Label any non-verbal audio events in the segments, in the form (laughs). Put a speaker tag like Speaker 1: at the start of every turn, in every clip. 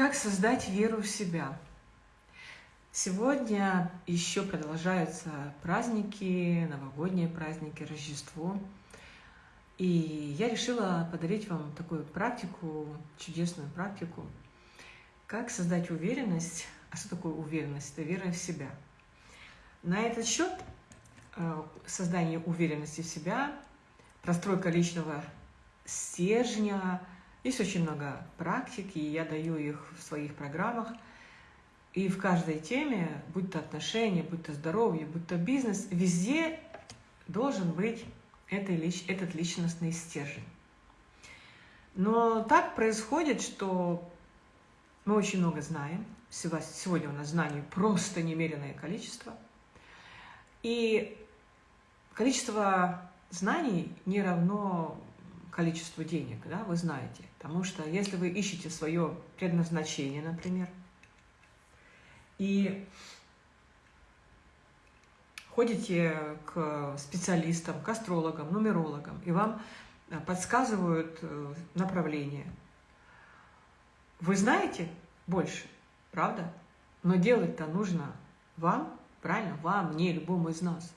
Speaker 1: Как создать веру в себя? Сегодня еще продолжаются праздники, новогодние праздники, Рождество. И я решила подарить вам такую практику, чудесную практику, как создать уверенность. А что такое уверенность? Это вера в себя. На этот счет э, создание уверенности в себя, простройка личного стержня – есть очень много практик, и я даю их в своих программах. И в каждой теме, будь то отношения, будь то здоровье, будь то бизнес, везде должен быть этот личностный стержень. Но так происходит, что мы очень много знаем. Сегодня у нас знаний просто немеренное количество. И количество знаний не равно количеству денег, да, вы знаете. Потому что если вы ищете свое предназначение, например, и ходите к специалистам, к астрологам, нумерологам, и вам э, подсказывают э, направление, вы знаете больше, правда? Но делать-то нужно вам, правильно? Вам, не любому из нас.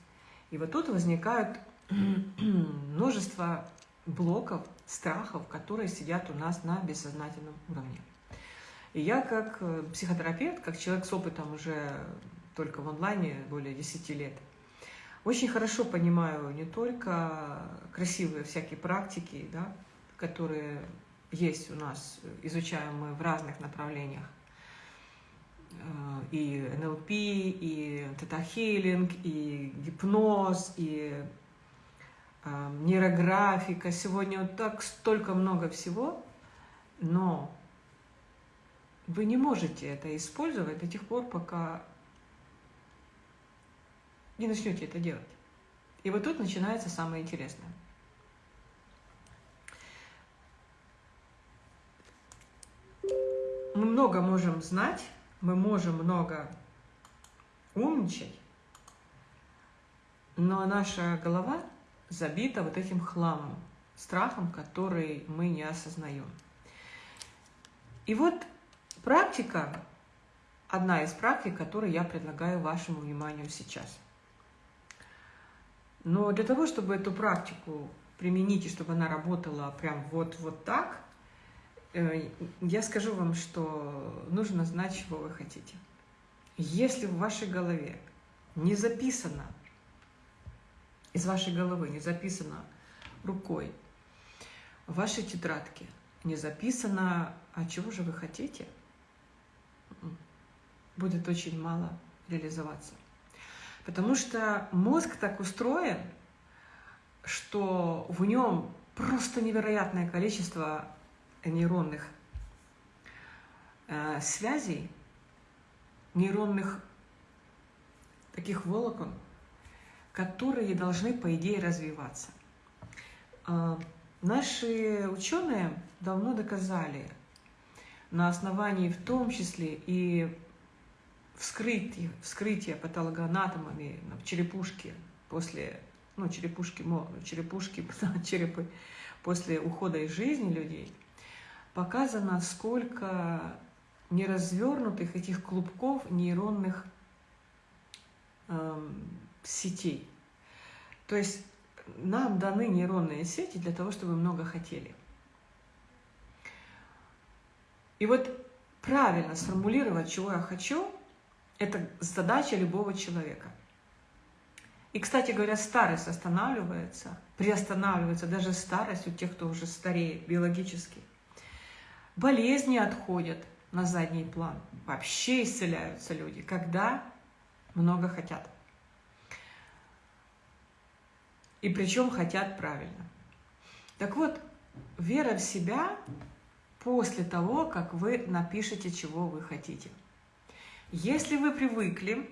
Speaker 1: И вот тут возникают (clears throat) множество блоков, страхов, которые сидят у нас на бессознательном уровне. И я как э, психотерапевт, как человек с опытом уже только в онлайне более 10 лет, очень хорошо понимаю не только красивые всякие практики, да, которые есть у нас, изучаем мы в разных направлениях, э, и НЛП, и тета-хилинг, и гипноз, и нейрографика, сегодня вот так столько много всего, но вы не можете это использовать до тех пор, пока не начнете это делать. И вот тут начинается самое интересное. Мы много можем знать, мы можем много умничать, но наша голова забита вот этим хламом, страхом, который мы не осознаем. И вот практика, одна из практик, которую я предлагаю вашему вниманию сейчас. Но для того, чтобы эту практику применить, и чтобы она работала прям вот, вот так, э, я скажу вам, что нужно знать, чего вы хотите. Если в вашей голове не записано из вашей головы, не записано рукой, в вашей тетрадке не записано, а чего же вы хотите, будет очень мало реализоваться. Потому что мозг так устроен, что в нем просто невероятное количество нейронных э, связей, нейронных таких волокон, которые должны, по идее, развиваться. А, наши ученые давно доказали, на основании в том числе и вскрытия, вскрытия патологоанатомами в черепушке после, ну, черепушки, черепушки, (laughs) черепы после ухода из жизни людей, показано, сколько неразвернутых этих клубков нейронных эм, сетей. То есть нам даны нейронные сети для того, чтобы много хотели. И вот правильно сформулировать, чего я хочу, это задача любого человека. И, кстати говоря, старость останавливается, приостанавливается даже старость у тех, кто уже стареет биологически. Болезни отходят на задний план. Вообще исцеляются люди, когда много хотят. И причем хотят правильно. Так вот, вера в себя после того, как вы напишете, чего вы хотите. Если вы привыкли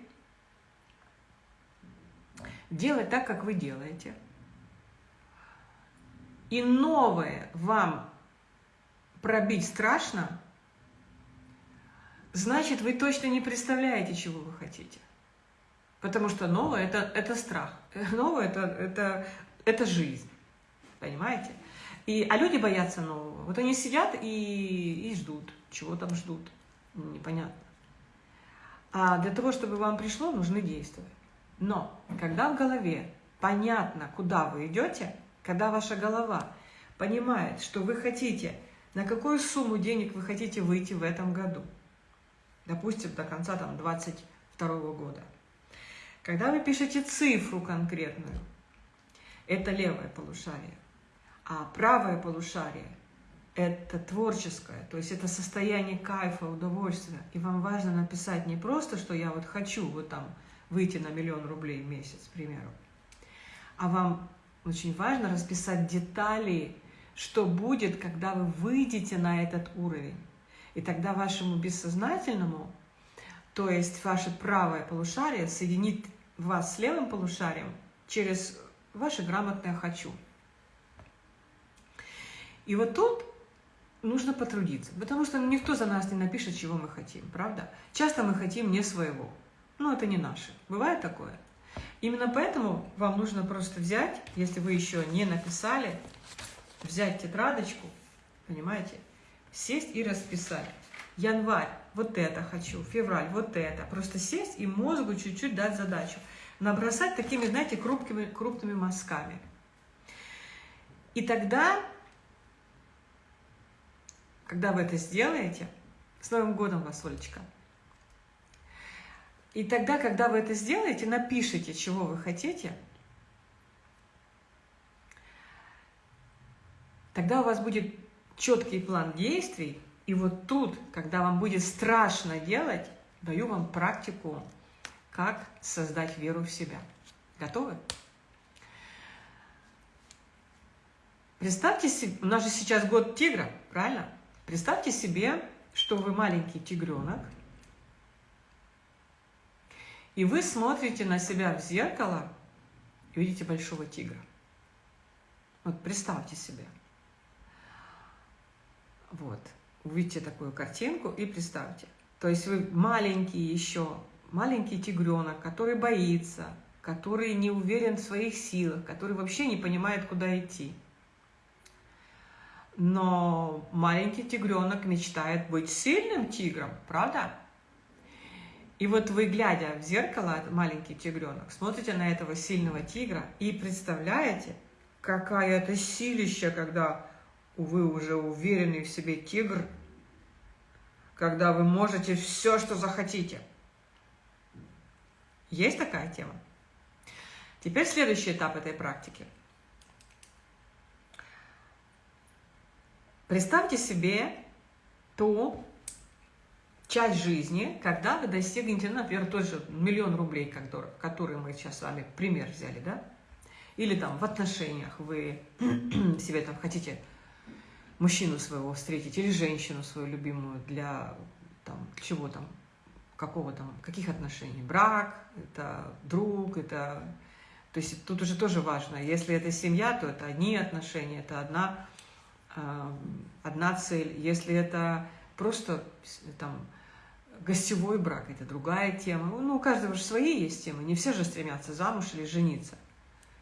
Speaker 1: делать так, как вы делаете, и новое вам пробить страшно, значит, вы точно не представляете, чего вы хотите. Потому что новое это, – это страх. (laughs) Новое это, – это, это жизнь. Понимаете? И, а люди боятся нового. Вот они сидят и, и ждут. Чего там ждут? Непонятно. А для того, чтобы вам пришло, нужны действия. Но когда в голове понятно, куда вы идете, когда ваша голова понимает, что вы хотите, на какую сумму денег вы хотите выйти в этом году, допустим, до конца там 22 года, когда вы пишете цифру конкретную, это левое полушарие, а правое полушарие – это творческое, то есть это состояние кайфа, удовольствия. И вам важно написать не просто, что я вот хочу вот там выйти на миллион рублей в месяц, к примеру, а вам очень важно расписать детали, что будет, когда вы выйдете на этот уровень. И тогда вашему бессознательному, то есть ваше правое полушарие, соединит вас с левым полушарием через ваше грамотное «хочу». И вот тут нужно потрудиться, потому что никто за нас не напишет, чего мы хотим, правда? Часто мы хотим не своего, но это не наше. Бывает такое? Именно поэтому вам нужно просто взять, если вы еще не написали, взять тетрадочку, понимаете, сесть и расписать. Январь, вот это хочу, февраль, вот это. Просто сесть и мозгу чуть-чуть дать задачу. Набросать такими, знаете, крупными, крупными мазками. И тогда, когда вы это сделаете, с Новым годом вас, Олечка, и тогда, когда вы это сделаете, напишите, чего вы хотите, тогда у вас будет четкий план действий, и вот тут, когда вам будет страшно делать, даю вам практику, как создать веру в себя. Готовы? Представьте себе, у нас же сейчас год тигра, правильно? Представьте себе, что вы маленький тигренок, и вы смотрите на себя в зеркало и видите большого тигра. Вот представьте себе. Вот. Увидите такую картинку и представьте. То есть вы маленький еще, маленький тигренок, который боится, который не уверен в своих силах, который вообще не понимает, куда идти. Но маленький тигренок мечтает быть сильным тигром, правда? И вот вы, глядя в зеркало, маленький тигренок, смотрите на этого сильного тигра и представляете, какая это силища, когда вы уже уверенный в себе тигр, когда вы можете все, что захотите. Есть такая тема? Теперь следующий этап этой практики. Представьте себе то, часть жизни, когда вы достигнете, например, тот же миллион рублей, который, который мы сейчас с вами пример взяли, да? Или там в отношениях вы (clears throat) себе там хотите мужчину своего встретить или женщину свою любимую для там, чего там, какого там, каких отношений? Брак, это друг, это... То есть тут уже тоже важно, если это семья, то это одни отношения, это одна, э, одна цель. Если это просто там Гостевой брак – это другая тема. Ну, у каждого же свои есть темы. Не все же стремятся замуж или жениться.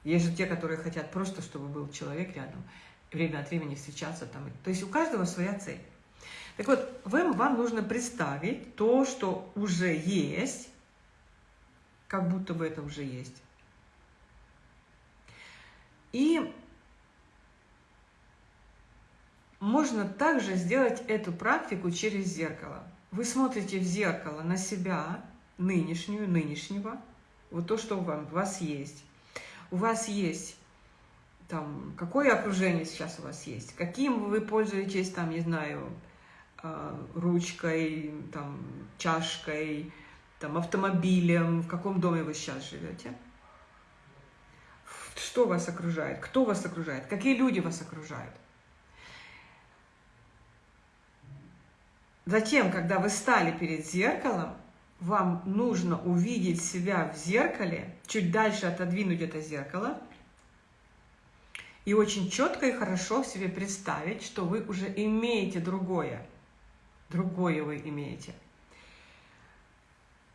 Speaker 1: Есть же те, которые хотят просто, чтобы был человек рядом, время от времени встречаться там. То есть у каждого своя цель. Так вот, вам, вам нужно представить то, что уже есть, как будто бы это уже есть. И можно также сделать эту практику через зеркало. Вы смотрите в зеркало на себя, нынешнюю, нынешнего, вот то, что у вас есть. У вас есть там, какое окружение сейчас у вас есть, каким вы пользуетесь, там, не знаю, а, ручкой, там, чашкой, там, автомобилем, в каком доме вы сейчас живете. Что вас окружает, кто вас окружает, какие люди вас окружают. Затем, когда вы стали перед зеркалом, вам нужно увидеть себя в зеркале, чуть дальше отодвинуть это зеркало, и очень четко и хорошо себе представить, что вы уже имеете другое. Другое вы имеете.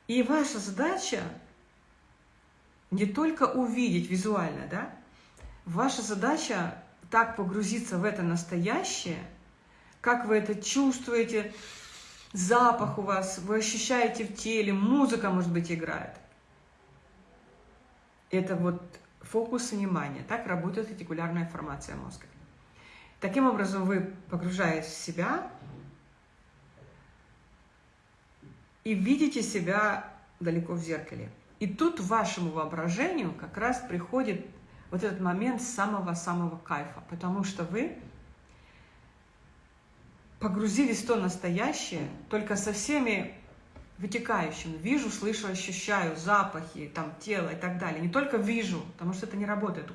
Speaker 1: И ваша задача не только увидеть визуально, да? Ваша задача так погрузиться в это настоящее, как вы это чувствуете, запах у вас, вы ощущаете в теле, музыка, может быть, играет. Это вот фокус внимания. Так работает ретикулярная формация мозга. Таким образом, вы погружаясь в себя и видите себя далеко в зеркале. И тут вашему воображению как раз приходит вот этот момент самого-самого кайфа, потому что вы погрузились в то настоящее, только со всеми вытекающими. Вижу, слышу, ощущаю запахи, там, тело и так далее. Не только вижу, потому что это не работает.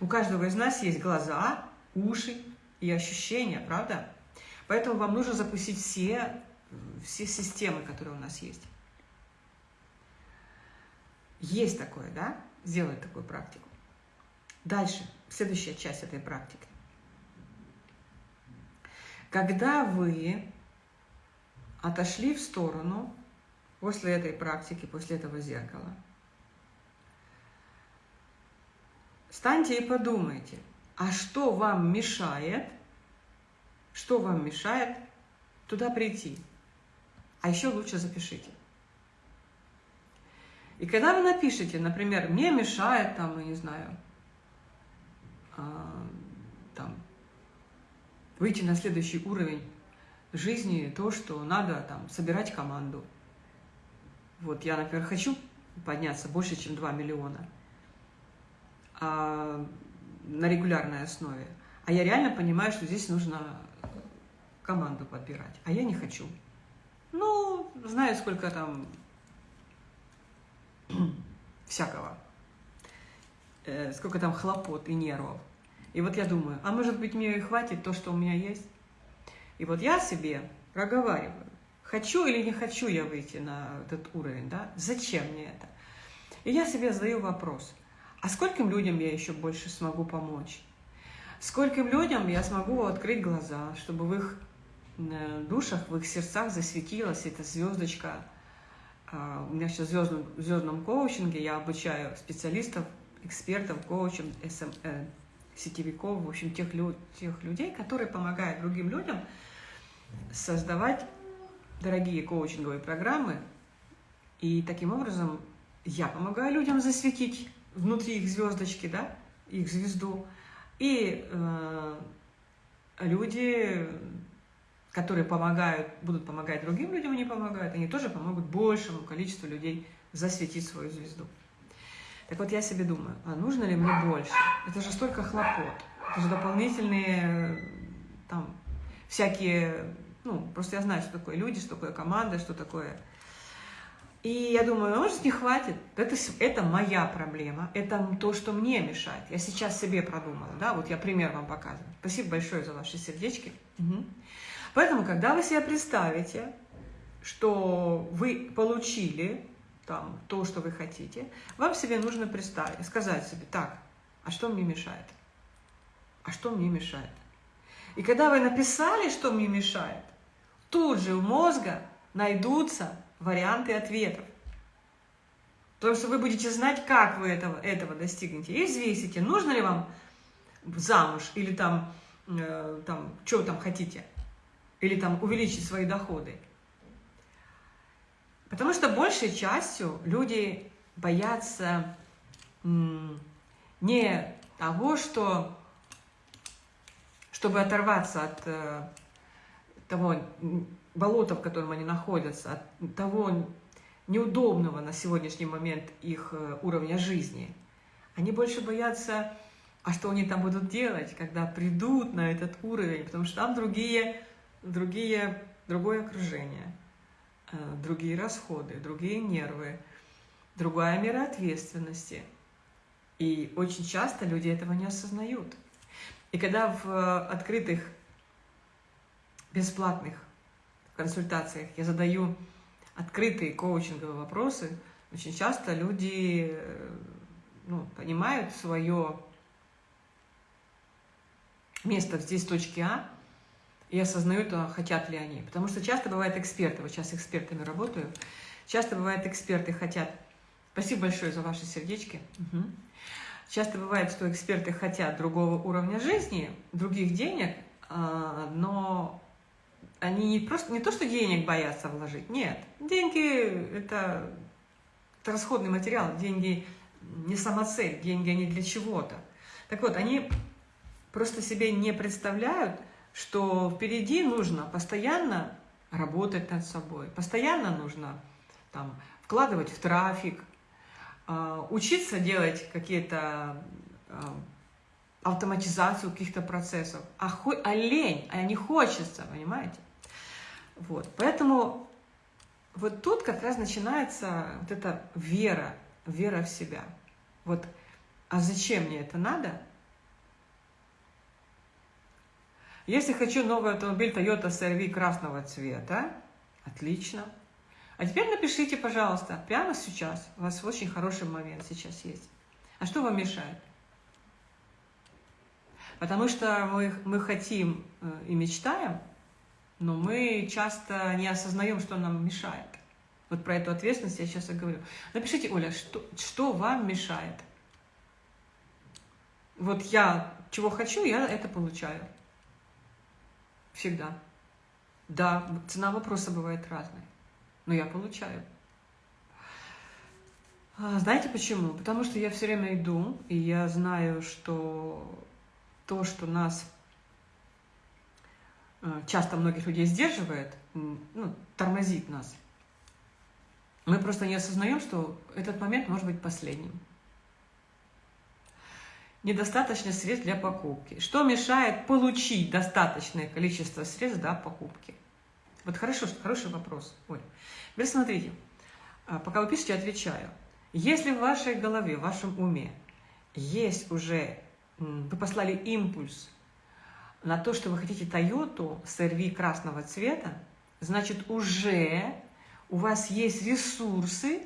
Speaker 1: У каждого из нас есть глаза, уши и ощущения, правда? Поэтому вам нужно запустить все, все системы, которые у нас есть. Есть такое, да? Сделать такую практику. Дальше, следующая часть этой практики. Когда вы отошли в сторону после этой практики, после этого зеркала, встаньте и подумайте, а что вам мешает, что вам мешает туда прийти? А еще лучше запишите. И когда вы напишете, например, мне мешает, там, я не знаю, а, там, выйти на следующий уровень жизни, то, что надо там собирать команду. Вот я, например, хочу подняться больше, чем 2 миллиона а, на регулярной основе. А я реально понимаю, что здесь нужно команду подбирать. А я не хочу. Ну, знаю, сколько там (clears throat) всякого. Э, сколько там хлопот и нервов. И вот я думаю, а может быть мне и хватит то, что у меня есть? И вот я себе проговариваю, хочу или не хочу я выйти на этот уровень, да? Зачем мне это? И я себе задаю вопрос, а скольким людям я еще больше смогу помочь? Скольким людям я смогу открыть глаза, чтобы в их э, душах, в их сердцах засветилась эта звездочка. А, у меня сейчас в звездном, в звездном коучинге я обучаю специалистов, экспертов, коучем, СМ, э, сетевиков, в общем, тех, тех людей, которые помогают другим людям создавать дорогие коучинговые программы. И таким образом я помогаю людям засветить внутри их звездочки, да, их звезду. И э, люди, которые помогают, будут помогать другим людям, они помогают, они тоже помогут большему количеству людей засветить свою звезду. Так вот я себе думаю, а нужно ли мне больше? Это же столько хлопот, это же дополнительные там всякие, ну, просто я знаю, что такое люди, что такое команда, что такое... И я думаю, может, не хватит. Это, это моя проблема, это то, что мне мешает. Я сейчас себе продумала, да, вот я пример вам показываю. Спасибо большое за ваши сердечки. Угу. Поэтому, когда вы себе представите, что вы получили там, то, что вы хотите, вам себе нужно представить, сказать себе, так, а что мне мешает? А что мне мешает? И когда вы написали, что мне мешает, тут же у мозга найдутся варианты ответов. Потому что вы будете знать, как вы этого, этого достигнете. И взвесите, нужно ли вам замуж, или там, э, там, что вы там хотите, или там увеличить свои доходы. Потому что большей частью люди боятся не того, что, чтобы оторваться от э, того болота, в котором они находятся, от того неудобного на сегодняшний момент их э, уровня жизни. Они больше боятся, а что они там будут делать, когда придут на этот уровень, потому что там другие, другие, другое окружение. Э, другие расходы, другие нервы, другая мера ответственности. И очень часто люди этого не осознают. И когда в э, открытых, бесплатных консультациях. Я задаю открытые коучинговые вопросы, очень часто люди э, ну, понимают свое место здесь точки А, и осознают, а хотят ли они. Потому что часто бывает эксперты, вот сейчас экспертами работаю, часто бывает эксперты хотят, спасибо большое за ваши сердечки, угу. часто бывает, что эксперты хотят другого уровня жизни, других денег, а, но они не просто не то, что денег боятся вложить, нет. Деньги это, это расходный материал, деньги не самоцель, деньги они для чего-то. Так вот, они просто себе не представляют, что впереди нужно постоянно работать над собой, постоянно нужно там, вкладывать в трафик, а, учиться делать какие-то а, автоматизацию каких-то процессов, а, хо, а лень, а не хочется, понимаете? Вот, поэтому вот тут как раз начинается вот эта вера, вера в себя. Вот, а зачем мне это надо? Если хочу новый автомобиль Toyota CR-V красного цвета, отлично. А теперь напишите, пожалуйста, прямо сейчас, у вас очень хороший момент сейчас есть. А что вам мешает? Потому что мы, мы хотим э, и мечтаем, но мы часто не осознаем, что нам мешает. Вот про эту ответственность я сейчас и говорю. Напишите, Оля, что, что вам мешает? Вот я чего хочу, я это получаю. Всегда. Да, цена вопроса бывает разной, но я получаю. А, знаете почему? Потому что я все время иду, и я знаю, что то, что нас часто многих людей сдерживает, ну, тормозит нас, мы просто не осознаем, что этот момент может быть последним. Недостаточно средств для покупки. Что мешает получить достаточное количество средств для покупки? Вот хорошо, хороший вопрос. Ой. Теперь смотрите, а, пока вы пишете, отвечаю. Если в вашей голове, в вашем уме есть уже вы послали импульс на то, что вы хотите Toyota CR-V красного цвета, значит, уже у вас есть ресурсы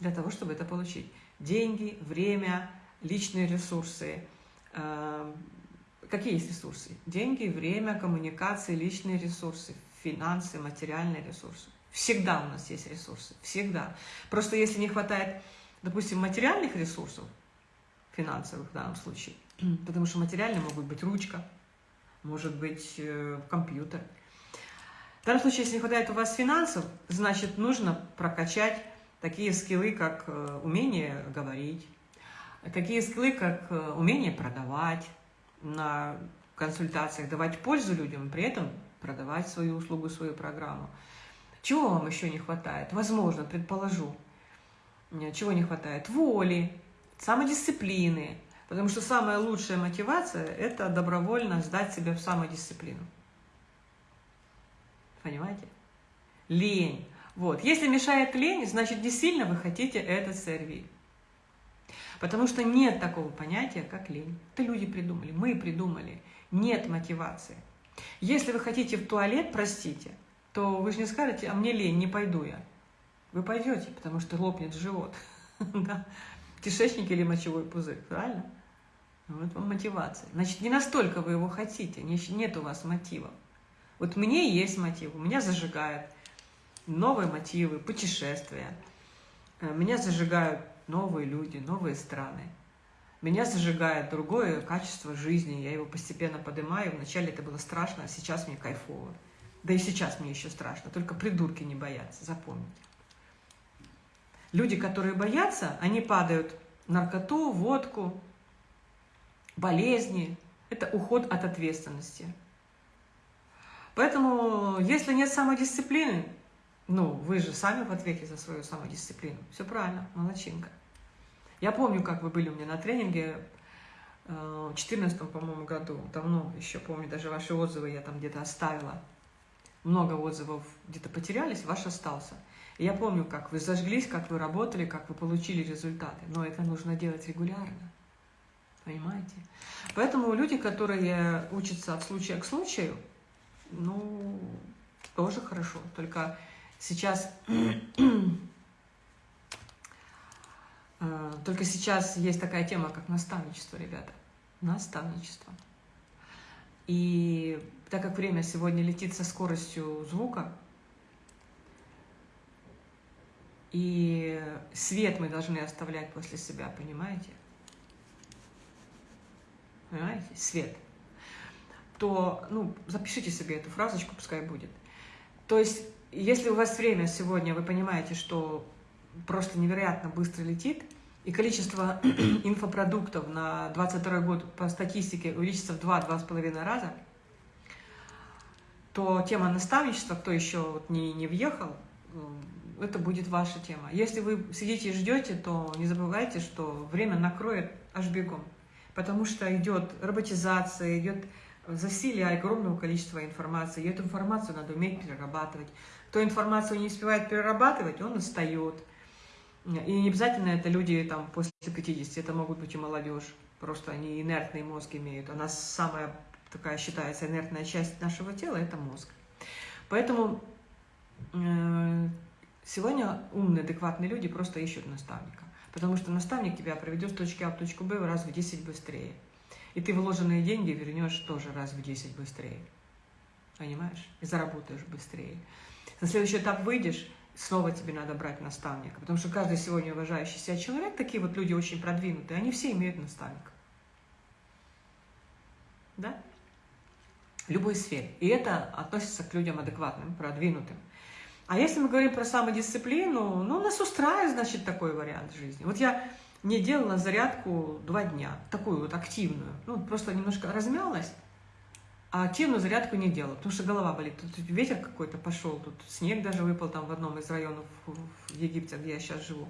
Speaker 1: для того, чтобы это получить. Деньги, время, личные ресурсы. Э, какие есть ресурсы? Деньги, время, коммуникации, личные ресурсы, финансы, материальные ресурсы. Всегда у нас есть ресурсы, всегда. Просто если не хватает, допустим, материальных ресурсов, финансовых в данном случае, (clears throat) потому что материальные могут быть ручка, может быть э, компьютер. В данном случае, если не хватает у вас финансов, значит, нужно прокачать такие скиллы, как э, умение говорить, такие скиллы, как э, умение продавать на консультациях, давать пользу людям, при этом продавать свою услугу, свою программу. Чего вам еще не хватает? Возможно, предположу, чего не хватает? Воли, самодисциплины, Потому что самая лучшая мотивация – это добровольно сдать себя в самодисциплину. Понимаете? Лень. Вот. Если мешает лень, значит, не сильно вы хотите этот сервис. Потому что нет такого понятия, как лень. Это люди придумали, мы придумали. Нет мотивации. Если вы хотите в туалет, простите, то вы же не скажете, а мне лень, не пойду я. Вы пойдете, потому что лопнет живот. (laughs) Кишечник или мочевой пузырь, правильно? Вот вам мотивация. Значит, не настолько вы его хотите, нет у вас мотива. Вот мне есть мотив, у меня зажигают новые мотивы, путешествия. Э, меня зажигают новые люди, новые страны. Меня зажигает другое качество жизни, я его постепенно поднимаю. Вначале это было страшно, а сейчас мне кайфово. Да и сейчас мне еще страшно, только придурки не боятся, запомните. Люди, которые боятся, они падают наркоту, водку, болезни. Это уход от ответственности. Поэтому, если нет самодисциплины, ну, вы же сами в ответе за свою самодисциплину. Все правильно, молодчинка. Я помню, как вы были у меня на тренинге э, в 2014, по-моему, году. Давно еще помню, даже ваши отзывы я там где-то оставила. Много отзывов где-то потерялись, ваш остался. И я помню, как вы зажглись, как вы работали, как вы получили результаты. Но это нужно делать регулярно. Понимаете? Поэтому люди, которые учатся от случая к случаю, ну, тоже хорошо. Только сейчас... (clears throat) Э, только сейчас есть такая тема, как наставничество, ребята. Наставничество. И так как время сегодня летит со скоростью звука, и свет мы должны оставлять после себя, понимаете? Понимаете? Свет. то ну, запишите себе эту фразочку, пускай будет. То есть, если у вас время сегодня, вы понимаете, что просто невероятно быстро летит, и количество (clears throat) инфопродуктов на 22 год по статистике увеличится в 2-2,5 раза, то тема наставничества, кто еще вот не, не въехал, это будет ваша тема. Если вы сидите и ждете, то не забывайте, что время накроет аж бегом. Потому что идет роботизация, идет засилие огромного количества информации. И эту информацию надо уметь перерабатывать. Кто информацию не успевает перерабатывать, он устает. И не обязательно это люди там, после 50, это могут быть и молодежь. Просто они инертный мозг имеют. Она самая такая считается инертная часть нашего тела – это мозг. Поэтому э, сегодня умные, адекватные люди просто ищут наставника. Потому что наставник тебя проведет с точки А в точку Б раз в 10 быстрее. И ты вложенные деньги вернешь тоже раз в 10 быстрее. Понимаешь? И заработаешь быстрее. На следующий этап выйдешь, снова тебе надо брать наставника. Потому что каждый сегодня уважающий себя человек, такие вот люди очень продвинутые, они все имеют наставника. Да? В любой сфере. И это относится к людям адекватным, продвинутым. А если мы говорим про самодисциплину, ну, нас устраивает, значит, такой вариант жизни. Вот я не делала зарядку два дня, такую вот активную. Ну, просто немножко размялась, а активную зарядку не делала, потому что голова болит. Тут ветер какой-то пошел, тут снег даже выпал там в одном из районов в Египте, где я сейчас живу.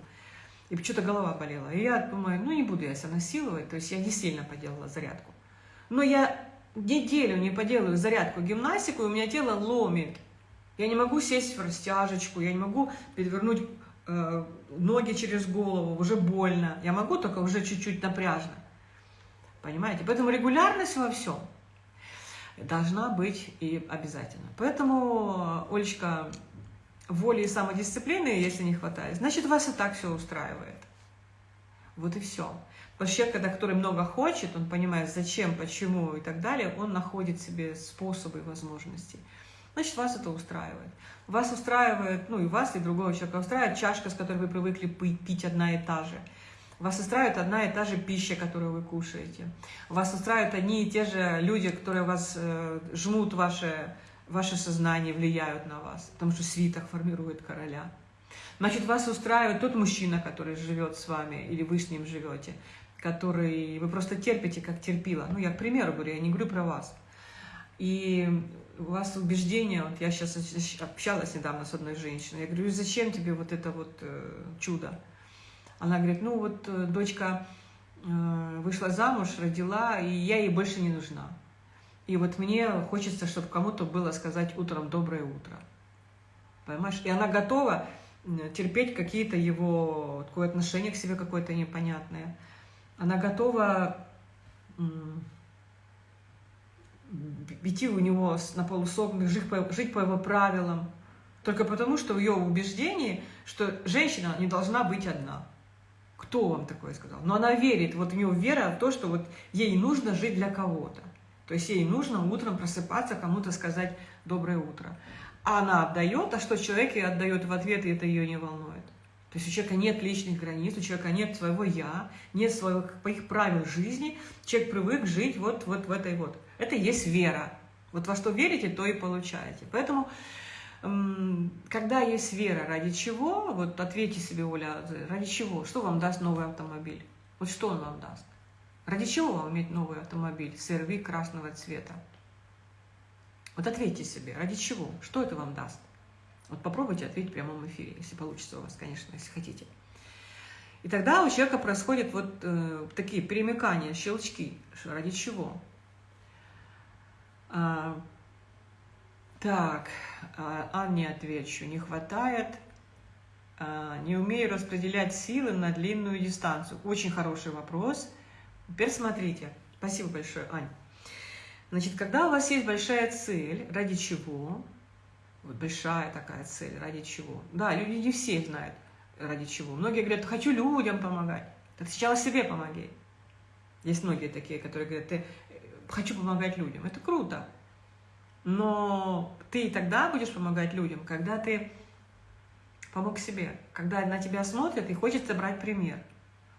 Speaker 1: И что-то голова болела. И я думаю, ну не буду я себя насиловать, то есть я не сильно поделала зарядку. Но я неделю не поделаю зарядку, гимнастику, и у меня тело ломит. Я не могу сесть в растяжечку, я не могу перевернуть э, ноги через голову, уже больно. Я могу только уже чуть-чуть напряжно. Понимаете? Поэтому регулярность во всем – должна быть и обязательно. Поэтому, Олечка, воли и самодисциплины, если не хватает, значит, вас и так все устраивает. Вот и все. Потому что человек, когда, который много хочет, он понимает, зачем, почему и так далее, он находит себе способы и возможности. Значит, вас это устраивает. Вас устраивает, ну и вас, и другого человека устраивает чашка, с которой вы привыкли пить одна и та же – вас устраивает одна и та же пища, которую вы кушаете. Вас устраивают одни и те же люди, которые вас э, жмут ваше, ваше сознание, влияют на вас, потому что свиток формирует короля. Значит, вас устраивает тот мужчина, который живет с вами, или вы с ним живете, который вы просто терпите, как терпила. Ну, я к примеру говорю, я не говорю про вас. И у вас убеждение, вот я сейчас общалась недавно с одной женщиной, я говорю, зачем тебе вот это вот э, чудо? Она говорит, ну вот э, дочка э, вышла замуж, родила, и я ей больше не нужна. И вот мне хочется, чтобы кому-то было сказать утром «доброе утро». Понимаешь? И она готова терпеть какие-то его, такое отношение к себе какое-то непонятное. Она готова идти у него на полусогнутых, жить по, жить по его правилам, только потому, что в ее убеждении, что женщина не должна быть одна. Кто вам такое сказал? Но она верит, вот у нее вера в то, что вот ей нужно жить для кого-то. То есть ей нужно утром просыпаться, кому-то сказать «доброе утро». А она отдает, а что человек ей отдает в ответ, и это ее не волнует. То есть у человека нет личных границ, у человека нет своего «я», нет своих правил жизни. Человек привык жить вот, вот в этой вот. Это есть вера. Вот во что верите, то и получаете. Поэтому когда есть вера, ради чего, вот ответьте себе, Оля, ради чего, что вам даст новый автомобиль? Вот что он вам даст? Ради чего вам иметь новый автомобиль, CRV красного цвета? Вот ответьте себе, ради чего, что это вам даст? Вот попробуйте ответить в прямом эфире, если получится у вас, конечно, если хотите. И тогда у человека происходят вот э, такие перемыкания, щелчки. Ради чего? А, так, а, Анне отвечу. Не хватает, а, не умею распределять силы на длинную дистанцию. Очень хороший вопрос. Теперь смотрите. Спасибо большое, Ань. Значит, когда у вас есть большая цель, ради чего? Вот большая такая цель, ради чего? Да, люди не все знают, ради чего. Многие говорят, хочу людям помогать. Так сначала себе помоги. Есть многие такие, которые говорят, ты хочу помогать людям. Это круто. Но ты тогда будешь помогать людям, когда ты помог себе, когда на тебя смотрят и хочется брать пример.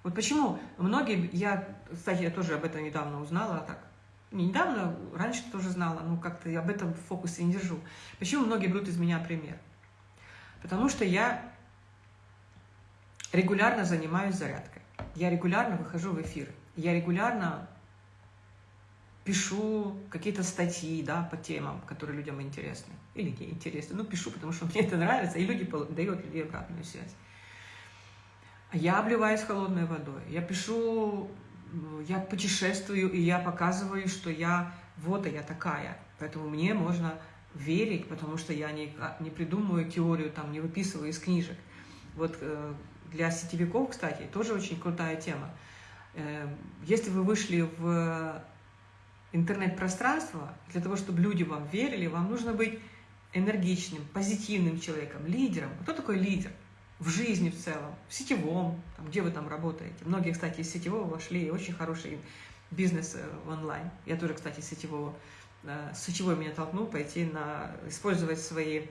Speaker 1: Вот почему многие, я, кстати, я тоже об этом недавно узнала, так, недавно, раньше тоже знала, но как-то об этом в фокусе не держу. Почему многие берут из меня пример? Потому что я регулярно занимаюсь зарядкой. Я регулярно выхожу в эфир. Я регулярно пишу какие-то статьи да, по темам, которые людям интересны. Или не интересны. Ну, пишу, потому что (laughs) мне это нравится, и люди дают людей обратную связь. Я обливаюсь холодной водой. Я пишу, я путешествую, и я показываю, что я вот, а я такая. Поэтому мне можно верить, потому что я не, не придумываю теорию, там, не выписываю из книжек. Вот э, для сетевиков, кстати, тоже очень крутая тема. Э, если вы вышли в интернет-пространство, для того, чтобы люди вам верили, вам нужно быть энергичным, позитивным человеком, лидером. Кто такой лидер? В жизни в целом, в сетевом, там, где вы там работаете. Многие, кстати, из сетевого вошли, очень хороший бизнес э, в онлайн. Я тоже, кстати, из сетевого. Э, сетевой меня толкнул пойти на использовать свои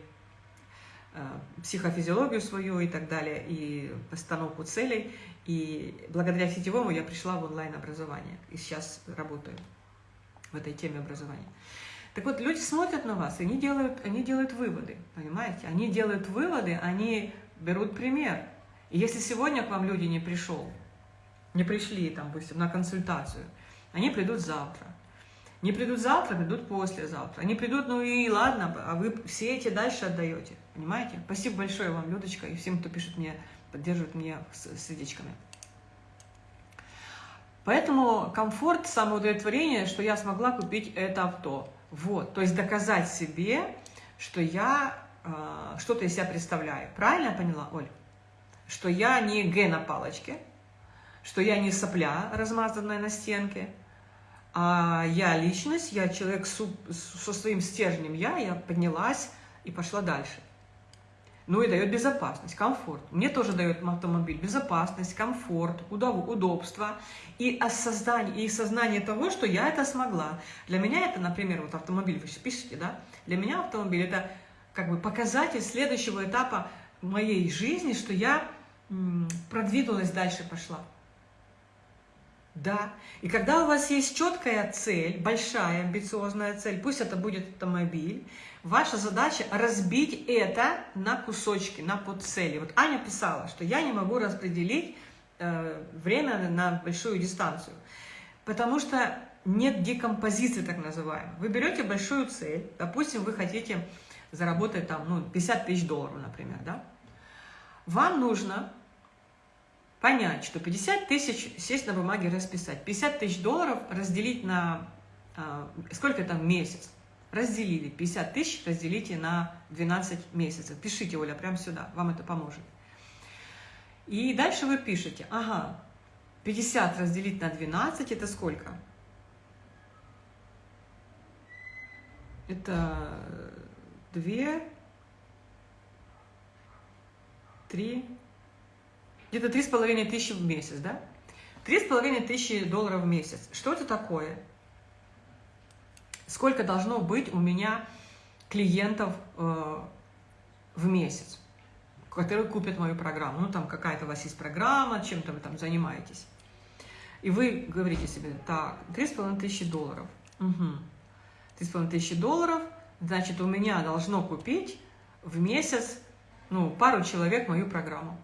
Speaker 1: э, психофизиологию свою и так далее, и постановку целей. И благодаря сетевому я пришла в онлайн-образование. И сейчас работаю в этой теме образования. Так вот, люди смотрят на вас, и они делают, они делают выводы, понимаете? Они делают выводы, они берут пример. И если сегодня к вам люди не пришел, не пришли, там, допустим, на консультацию, они придут завтра. Не придут завтра, придут послезавтра. Они придут, ну и ладно, а вы все эти дальше отдаете. Понимаете? Спасибо большое вам, Людочка, и всем, кто пишет мне, поддерживает меня сердечками. Поэтому комфорт, самоудовлетворение, что я смогла купить это авто. Вот, то есть доказать себе, что я что-то из себя представляю. Правильно я поняла, Оль? Что я не Г на палочке, что я не сопля, размазанная на стенке, а я личность, я человек со своим стержнем я, я поднялась и пошла дальше ну и дает безопасность, комфорт. Мне тоже дает автомобиль безопасность, комфорт, удобство и создание, и сознание того, что я это смогла. Для меня это, например, вот автомобиль, вы пишете, да? Для меня автомобиль это как бы показатель следующего этапа моей жизни, что я продвинулась дальше, пошла. Да. И когда у вас есть четкая цель, большая амбициозная цель, пусть это будет автомобиль, ваша задача разбить это на кусочки, на подцели. Вот Аня писала, что я не могу распределить э, время на большую дистанцию, потому что нет декомпозиции так называемой. Вы берете большую цель, допустим, вы хотите заработать там, ну, 50 тысяч долларов, например, да? Вам нужно понять, что 50 тысяч, сесть на бумаге расписать, 50 тысяч долларов разделить на, а, сколько там месяц, разделили, 50 тысяч разделите на 12 месяцев. Пишите, Оля, прямо сюда, вам это поможет. И дальше вы пишете, ага, 50 разделить на 12, это сколько? Это 2, 3, где-то три с половиной тысячи в месяц, да? Три с половиной тысячи долларов в месяц. Что это такое? Сколько должно быть у меня клиентов э, в месяц, которые купят мою программу? Ну, там какая-то у вас есть программа, чем-то вы там занимаетесь. И вы говорите себе, так, три с половиной тысячи долларов. Три с половиной тысячи долларов, значит, у меня должно купить в месяц, ну, пару человек мою программу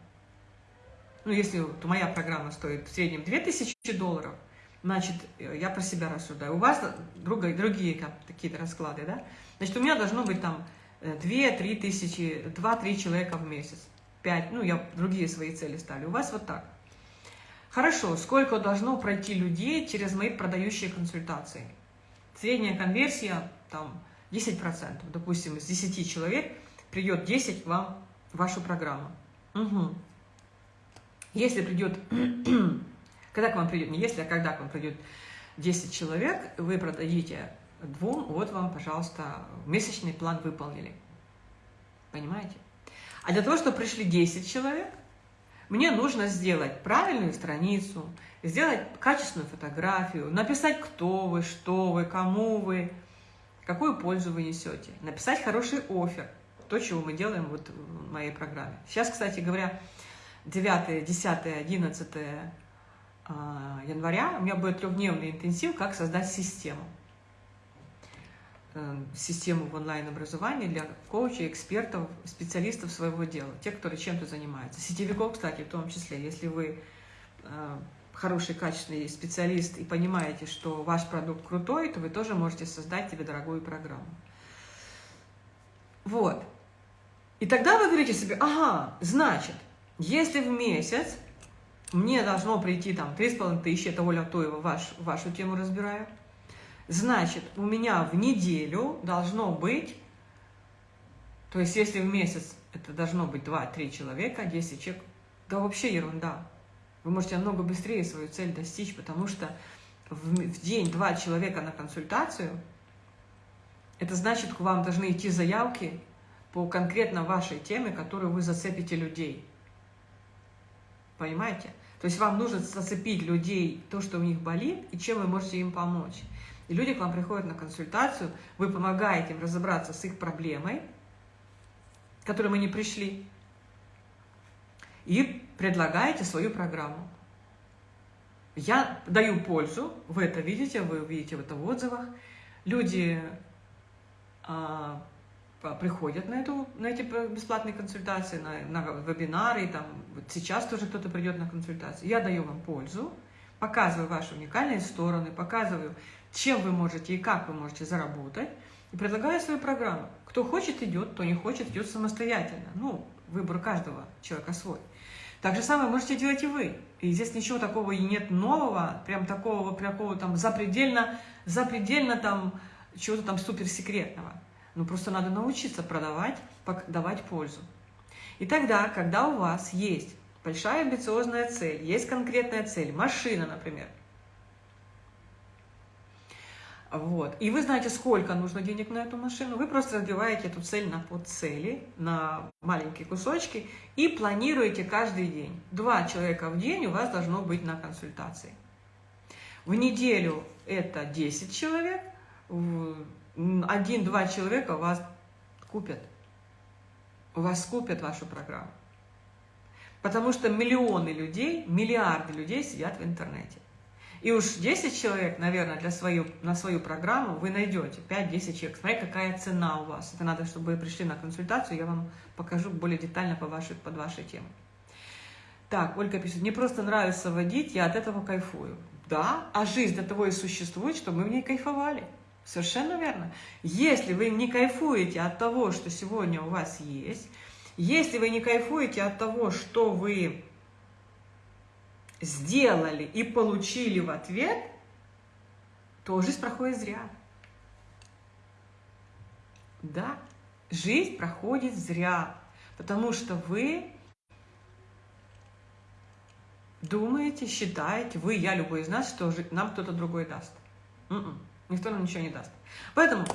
Speaker 1: ну, если вот моя программа стоит в среднем 2000 долларов, значит, э, я про себя рассуждаю. У вас другие, другие какие-то расклады, да? Значит, у меня должно быть там 2-3 э, тысячи, 2-3 человека в месяц. 5, ну, я другие свои цели ставлю. У вас вот так. Хорошо, сколько должно пройти людей через мои продающие консультации? Средняя конверсия, там, 10%. Допустим, из 10 человек придет 10 вам вашу программу. Угу. Если придет, (clears throat) когда к вам придет, не если, а когда к вам придет 10 человек, вы продадите двум, вот вам, пожалуйста, месячный план выполнили. Понимаете? А для того, чтобы пришли 10 человек, мне нужно сделать правильную страницу, сделать качественную фотографию, написать, кто вы, что вы, кому вы, какую пользу вы несете, написать хороший офер, то, чего мы делаем вот в моей программе. Сейчас, кстати говоря, 9, 10, 11 января у меня будет трехдневный интенсив, как создать систему. э, систему в онлайн-образовании для коучей, экспертов, специалистов своего дела, тех, которые чем-то занимаются. Сетевиков, кстати, в том числе, если вы э, хороший, качественный специалист и понимаете, что ваш продукт крутой, то вы тоже можете создать себе дорогую программу. Вот. И тогда вы говорите себе, ага, значит, если в месяц мне должно прийти там 3,5 тысячи, это Оля Тоева ваш, вашу тему разбираю, значит, у меня в неделю должно быть, то есть если в месяц это должно быть 2-3 человека, 10 человек, да вообще ерунда. Вы можете намного быстрее свою цель достичь, потому что в, в день два человека на консультацию, это значит, к вам должны идти заявки по конкретно вашей теме, которую вы зацепите людей. Понимаете? То есть вам нужно зацепить людей, то, что у них болит, и чем вы можете им помочь. И люди к вам приходят на консультацию, вы помогаете им разобраться с их проблемой, к которой мы не пришли, и предлагаете свою программу. Я даю пользу, вы это видите, вы увидите это в отзывах. Люди а, приходят на, эту, на эти бесплатные консультации, на, на вебинары, там, вот сейчас тоже кто-то придет на консультацию. Я даю вам пользу, показываю ваши уникальные стороны, показываю, чем вы можете и как вы можете заработать, и предлагаю свою программу. Кто хочет, идет, кто не хочет, идет самостоятельно. Ну, выбор каждого человека свой. Так же самое можете делать и вы. И здесь ничего такого и нет нового, прям такого, такого там запредельно, запредельно там чего-то там суперсекретного. Ну, просто надо научиться продавать, давать пользу. И тогда, когда у вас есть большая амбициозная цель, есть конкретная цель, машина, например, вот. И вы знаете, сколько нужно денег на эту машину. Вы просто разбиваете эту цель на подцели, на маленькие кусочки и планируете каждый день. Два человека в день у вас должно быть на консультации. В неделю это 10 человек, один-два человека вас купят. Вас купят вашу программу. Потому что миллионы людей, миллиарды людей сидят в интернете. И уж 10 человек, наверное, для свою, на свою программу вы найдете. 5-10 человек. Смотри, какая цена у вас. Это надо, чтобы вы пришли на консультацию, я вам покажу более детально по вашей, под вашей теме. Так, Ольга пишет, мне просто нравится водить, я от этого кайфую. Да, а жизнь для того и существует, чтобы мы в ней кайфовали. Совершенно верно. Если вы не кайфуете от того, что сегодня у вас есть, если вы не кайфуете от того, что вы сделали и получили в ответ, то жизнь проходит зря. Да, жизнь проходит зря, потому что вы думаете, считаете, вы, я, любой из нас, что нам кто-то другой даст. Н м-м, -н, никто нам ничего не даст. Поэтому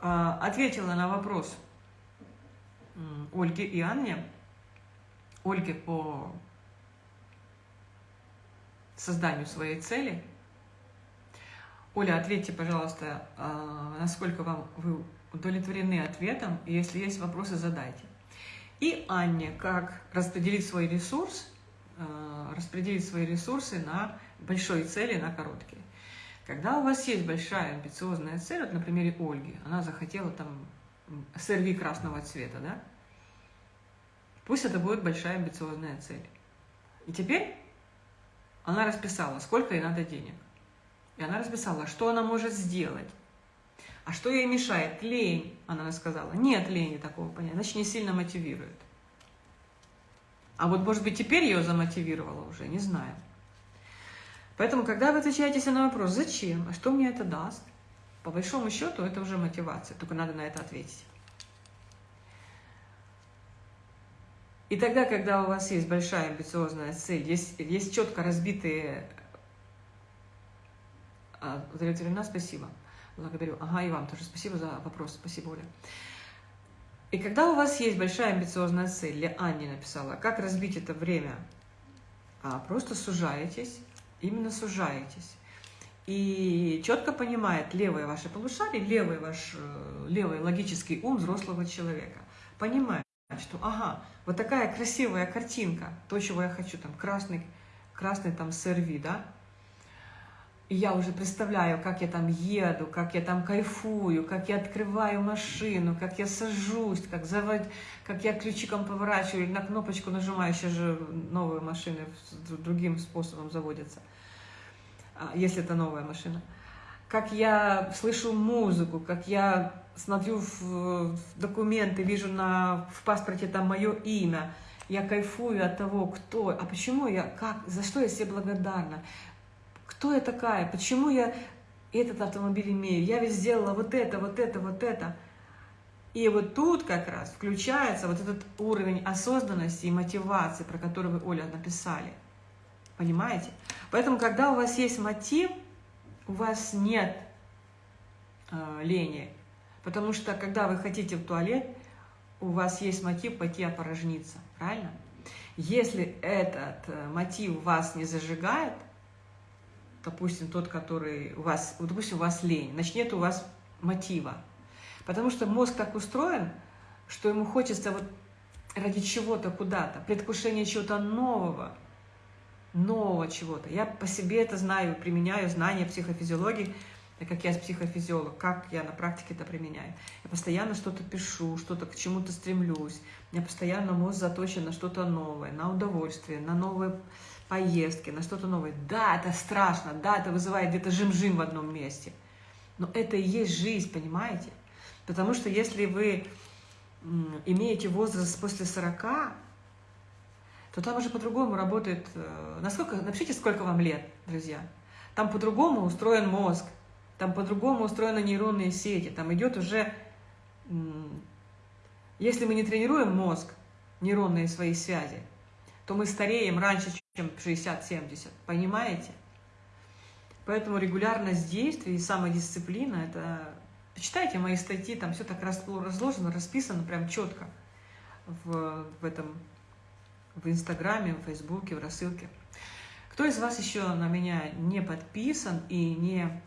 Speaker 1: э, ответила на вопрос Ольги и Анне. Ольге по созданию своей цели. Оля, ответьте, пожалуйста, а, насколько вам вы удовлетворены ответом, и если есть вопросы, задайте. И Анне, как распределить свой ресурс, а, распределить свои ресурсы на большой цели, на короткие. Когда у вас есть большая амбициозная цель, вот на примере Ольги, она захотела там сырви красного цвета, да? Пусть это будет большая амбициозная цель. И теперь она расписала, сколько ей надо денег. И она расписала, что она может сделать. А что ей мешает? Лень, она сказала. Нет лени такого понятия, значит, не сильно мотивирует. А вот, может быть, теперь ее замотивировало уже, не знаю. Поэтому, когда вы отвечаете себе на вопрос, зачем, а что мне это даст, по большому счету, это уже мотивация, только надо на это ответить. И тогда, когда у вас есть большая амбициозная цель, есть, есть четко разбитые... А, удовлетворена, спасибо. Благодарю. Ага, и вам тоже спасибо за вопрос. Спасибо, Оля. И когда у вас есть большая амбициозная цель, или Анне написала, как разбить это время? А, просто сужаетесь, именно сужаетесь. И четко понимает левое ваше полушарие, левый ваш э, левый логический ум взрослого человека. Понимает что ага, вот такая красивая картинка, то, чего я хочу, там красный, красный там серви, да, И я уже представляю, как я там еду, как я там кайфую, как я открываю машину, как я сажусь, как, завод... как я ключиком поворачиваю или на кнопочку нажимаю. Сейчас же новые машины другим способом заводятся, а, если это новая машина. Как я слышу музыку, как я смотрю в документы, вижу на, в паспорте там мое имя, я кайфую от того, кто, а почему я, как, за что я себе благодарна, кто я такая, почему я этот автомобиль имею, я ведь сделала вот это, вот это, вот это. И вот тут как раз включается вот этот уровень осознанности и мотивации, про который вы, Оля, написали. Понимаете? Поэтому, когда у вас есть мотив, у вас нет э, лени. Потому что, когда вы хотите в туалет, у вас есть мотив пойти опорожниться. Правильно? Если этот э, мотив вас не зажигает, допустим, тот, который у вас, допустим, у вас лень, значит, нет у вас мотива. Потому что мозг так устроен, что ему хочется вот ради чего-то куда-то, предвкушение чего-то нового, нового чего-то. Я по себе это знаю, применяю знания психофизиологии, как я психофизиолог, как я на практике это применяю. Я постоянно что-то пишу, что-то к чему-то стремлюсь. У меня постоянно мозг заточен на что-то новое, на удовольствие, на новые поездки, на что-то новое. Да, это страшно, да, это вызывает где-то жим-жим в одном месте. Но это и есть жизнь, понимаете? Потому что если вы имеете возраст после 40, то там уже по-другому работает. Э, насколько, напишите, сколько вам лет, друзья. Там по-другому устроен мозг, там по-другому устроены нейронные сети, там идет уже... Если мы не тренируем мозг, нейронные свои связи, то мы стареем раньше, чем 60-70, понимаете? Поэтому регулярность действий и самодисциплина – это… Почитайте мои статьи, там все так разложено, расписано прям четко в, в этом, в Инстаграме, в Фейсбуке, в рассылке. Кто из вас еще на меня не подписан и не,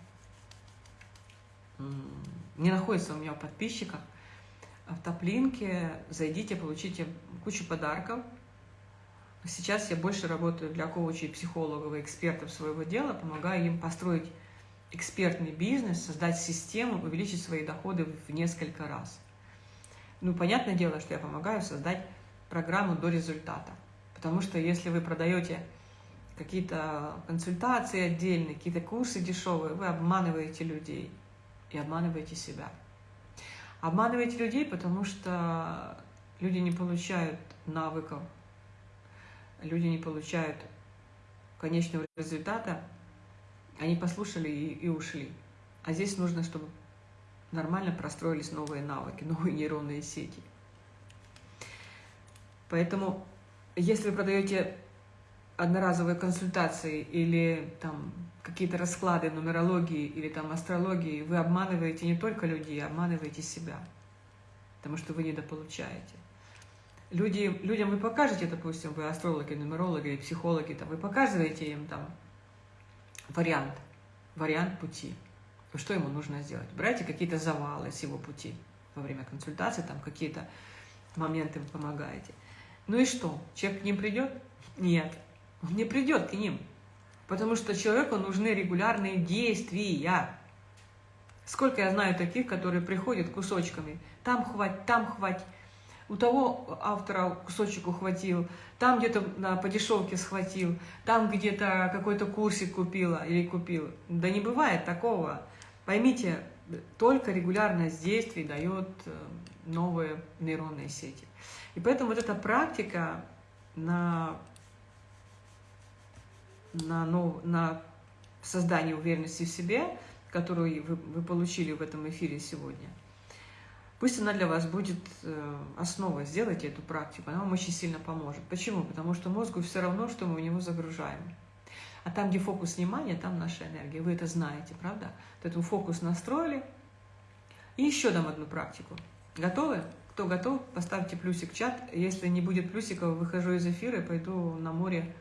Speaker 1: не находится у меня в подписчиках, в топлинке зайдите, получите кучу подарков – Сейчас я больше работаю для коучей, психологов и экспертов своего дела, помогаю им построить экспертный бизнес, создать систему, увеличить свои доходы в несколько раз. Ну, понятное дело, что я помогаю создать программу до результата. Потому что если вы продаете какие-то консультации отдельные, какие-то курсы дешевые, вы обманываете людей и обманываете себя. Обманываете людей, потому что люди не получают навыков люди не получают конечного результата, они послушали и, и ушли. А здесь нужно, чтобы нормально простроились новые навыки, (laughs) новые нейронные сети. Поэтому, если вы продаете одноразовые консультации или там какие-то расклады нумерологии или там астрологии, вы обманываете не только людей, обманываете себя, потому что вы недополучаете люди, людям вы покажете, допустим, вы астрологи, нумерологи, психологи, там, вы показываете им там вариант, вариант пути. Что ему нужно сделать? Брайте какие-то завалы с его пути во время консультации, там какие-то моменты вы помогаете. Ну и что? Человек к ним придет? Нет, он не придет к ним. Потому что человеку нужны регулярные действия. Сколько я знаю таких, которые приходят кусочками. Там хватит, там хватит у того автора кусочек ухватил, там где-то на по дешевке схватил, там где-то какой-то курсик купила или купил. Да не бывает такого. Поймите, только регулярность действий дает э, новые нейронные сети. И поэтому вот эта практика на, на, нов, на создание уверенности в себе, которую вы, вы получили в этом эфире сегодня – Пусть она для вас будет э, основой, сделайте эту практику, она вам очень сильно поможет. Почему? Потому что мозгу все равно, что мы в него загружаем. А там, где фокус внимания, там наша энергия. Вы это знаете, правда? Эту фокус настроили. И еще дам одну практику. Готовы? Кто готов, поставьте плюсик в чат. Если не будет плюсиков, выхожу из эфира и пойду на море,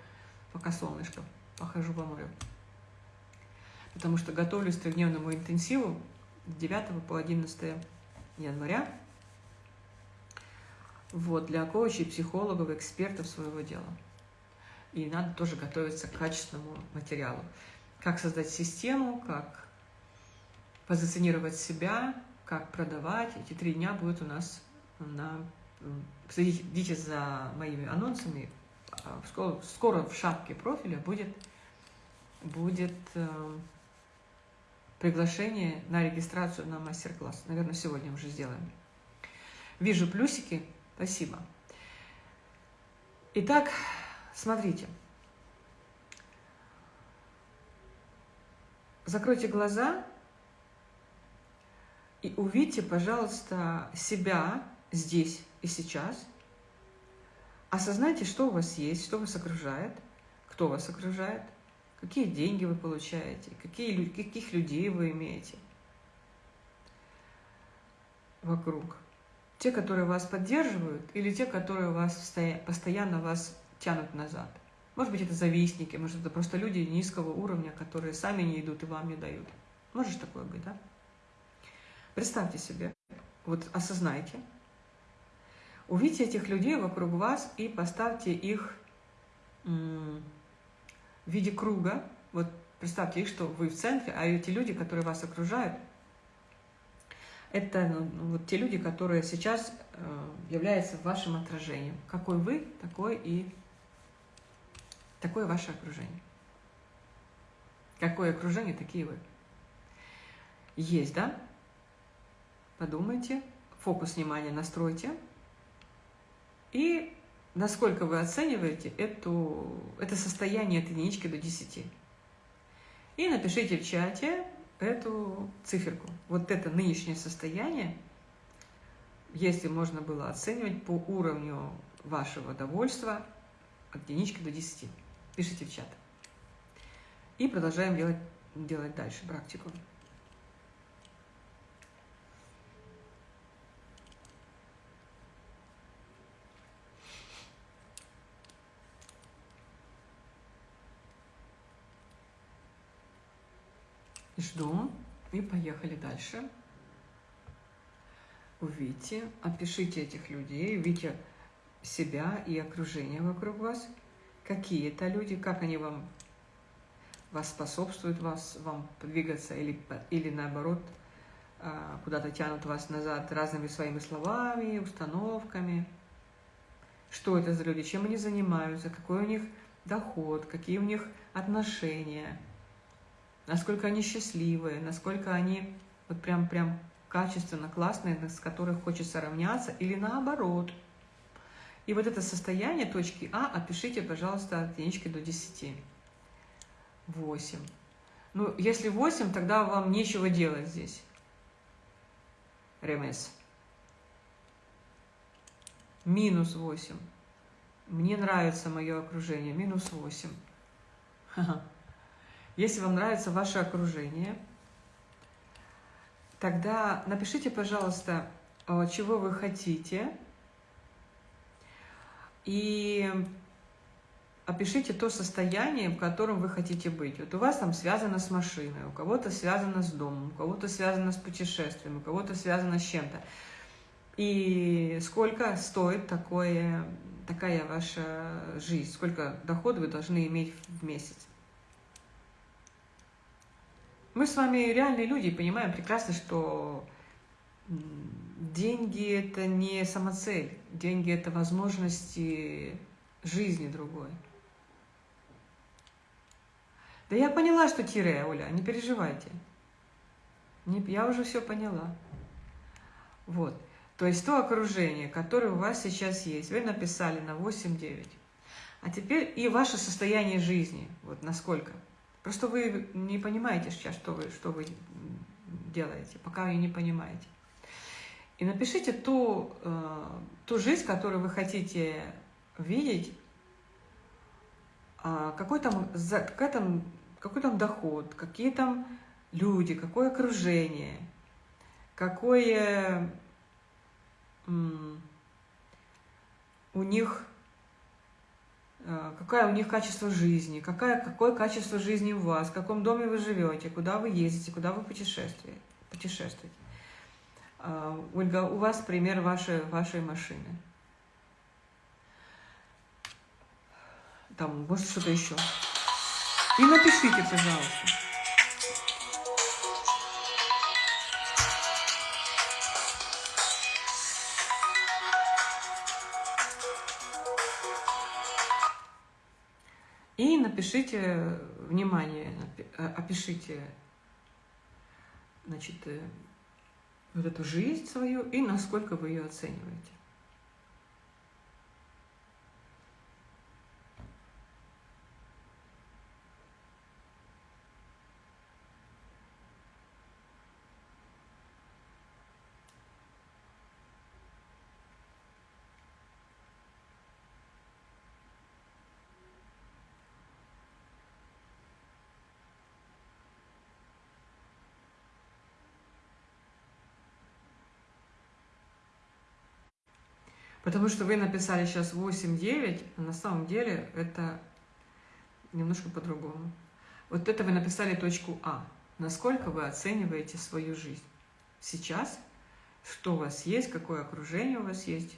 Speaker 1: пока солнышко. Похожу по морю. Потому что готовлюсь к трехдневному интенсиву с 9 по 11 января вот, для коучей, психологов, экспертов своего дела. И надо тоже готовиться к качественному материалу. как создать систему, как позиционировать себя, как продавать. Эти три дня будут у нас на... Следите за моими анонсами. А, скоро, скоро в шапке профиля будет, будет э, приглашение на регистрацию на мастер-класс. Наверное, сегодня уже сделаем. Вижу плюсики. Спасибо. Итак, смотрите. Закройте глаза и увидьте, пожалуйста, себя здесь и сейчас. Осознайте, что у вас есть, что вас окружает, кто вас окружает, какие деньги вы получаете, какие, каких людей вы имеете вокруг. Те, которые вас поддерживают, или те, которые вас постоянно вас тянут назад. Может быть, это завистники, может, это просто люди низкого уровня, которые сами не идут и вам не дают. Может такое быть, да? Представьте себе, вот осознайте, увидите этих людей вокруг вас и поставьте их в виде круга. Вот представьте их, что вы в центре, а эти люди, которые вас окружают, это ну, вот те люди, которые сейчас э, являются вашим отражением. Какой вы, такой и такое ваше окружение. Какое окружение, такие вы. Есть, да? Подумайте, фокус внимания настройте. И насколько вы оцениваете эту, это состояние от единички до 10. И напишите в чате эту циферку. Вот это нынешнее состояние, если можно было оценивать по уровню вашего довольства от единички до 10. Пишите в чат. И продолжаем делать, делать дальше практику. Жду. И поехали дальше. Увидите, опишите этих людей, увидите себя и окружение вокруг вас. Какие это люди, как они вам вас способствуют, вас, вам двигаться или, или наоборот а, куда-то тянут вас назад разными своими словами, установками. Что это за люди, чем они занимаются, какой у них доход, какие у них отношения – насколько они счастливые, насколько они вот прям, прям качественно классные, с которых хочется равняться, или наоборот. И вот это состояние точки А опишите, пожалуйста, от единички до 10. 8. Ну, если 8, тогда вам нечего делать здесь. РМС. Минус 8. Мне нравится мое окружение. Минус 8. Ха-ха. Если вам нравится ваше окружение, тогда напишите, пожалуйста, э, чего вы хотите, и опишите то состояние, в котором вы хотите быть. Вот у вас там связано с машиной, у кого-то связано с домом, у кого-то связано с путешествием, у кого-то связано с чем-то. И сколько стоит такое, такая ваша жизнь, сколько дохода вы должны иметь в месяц. Мы с вами реальные люди понимаем прекрасно, что деньги – это не самоцель. Деньги – это возможности жизни другой. Да я поняла, что тире, Оля, не переживайте. Не, я уже все поняла. Вот. То есть то окружение, которое у вас сейчас есть, вы написали на 8-9. А теперь и ваше состояние жизни, вот насколько – Просто вы не понимаете сейчас, что вы, что вы делаете, пока вы не понимаете. И напишите ту, э, ту жизнь, которую вы хотите видеть, э, какой, там, за, какой, там, какой там доход, какие там люди, какое окружение, какое у них какое у них качество жизни, какое, какое качество жизни у вас, в каком доме вы живете, куда вы ездите, куда вы путешествуете. путешествуете. Э, Ольга, у вас пример вашей, вашей машины. Там, может, что-то еще. И напишите, пожалуйста. Напишите, внимание, э, опишите, значит, э, вот эту жизнь свою и насколько вы ее оцениваете. Потому что вы написали сейчас 8-9, а на самом деле это немножко по-другому. Вот это вы написали точку А. Насколько вы оцениваете свою жизнь сейчас, что у вас есть, какое окружение у вас есть,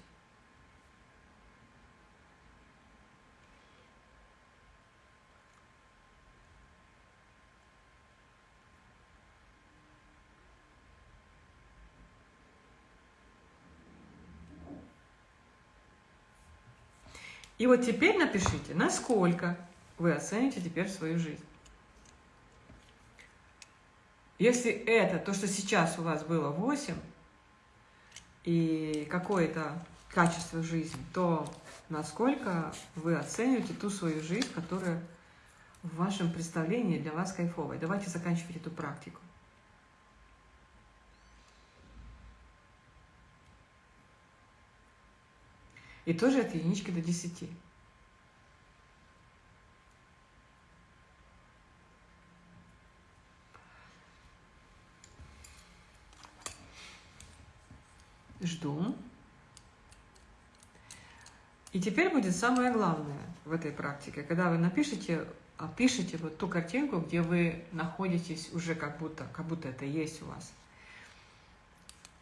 Speaker 1: И вот теперь напишите, насколько вы оцените теперь свою жизнь. Если это, то, что сейчас у вас было 8, и какое-то качество жизни, то насколько вы оцениваете ту свою жизнь, которая в вашем представлении для вас кайфовая. Давайте заканчивать эту практику. И тоже от единички до 10. Жду. И теперь будет самое главное в этой практике, когда вы напишите, опишите вот ту картинку, где вы находитесь уже как будто, как будто это есть у вас.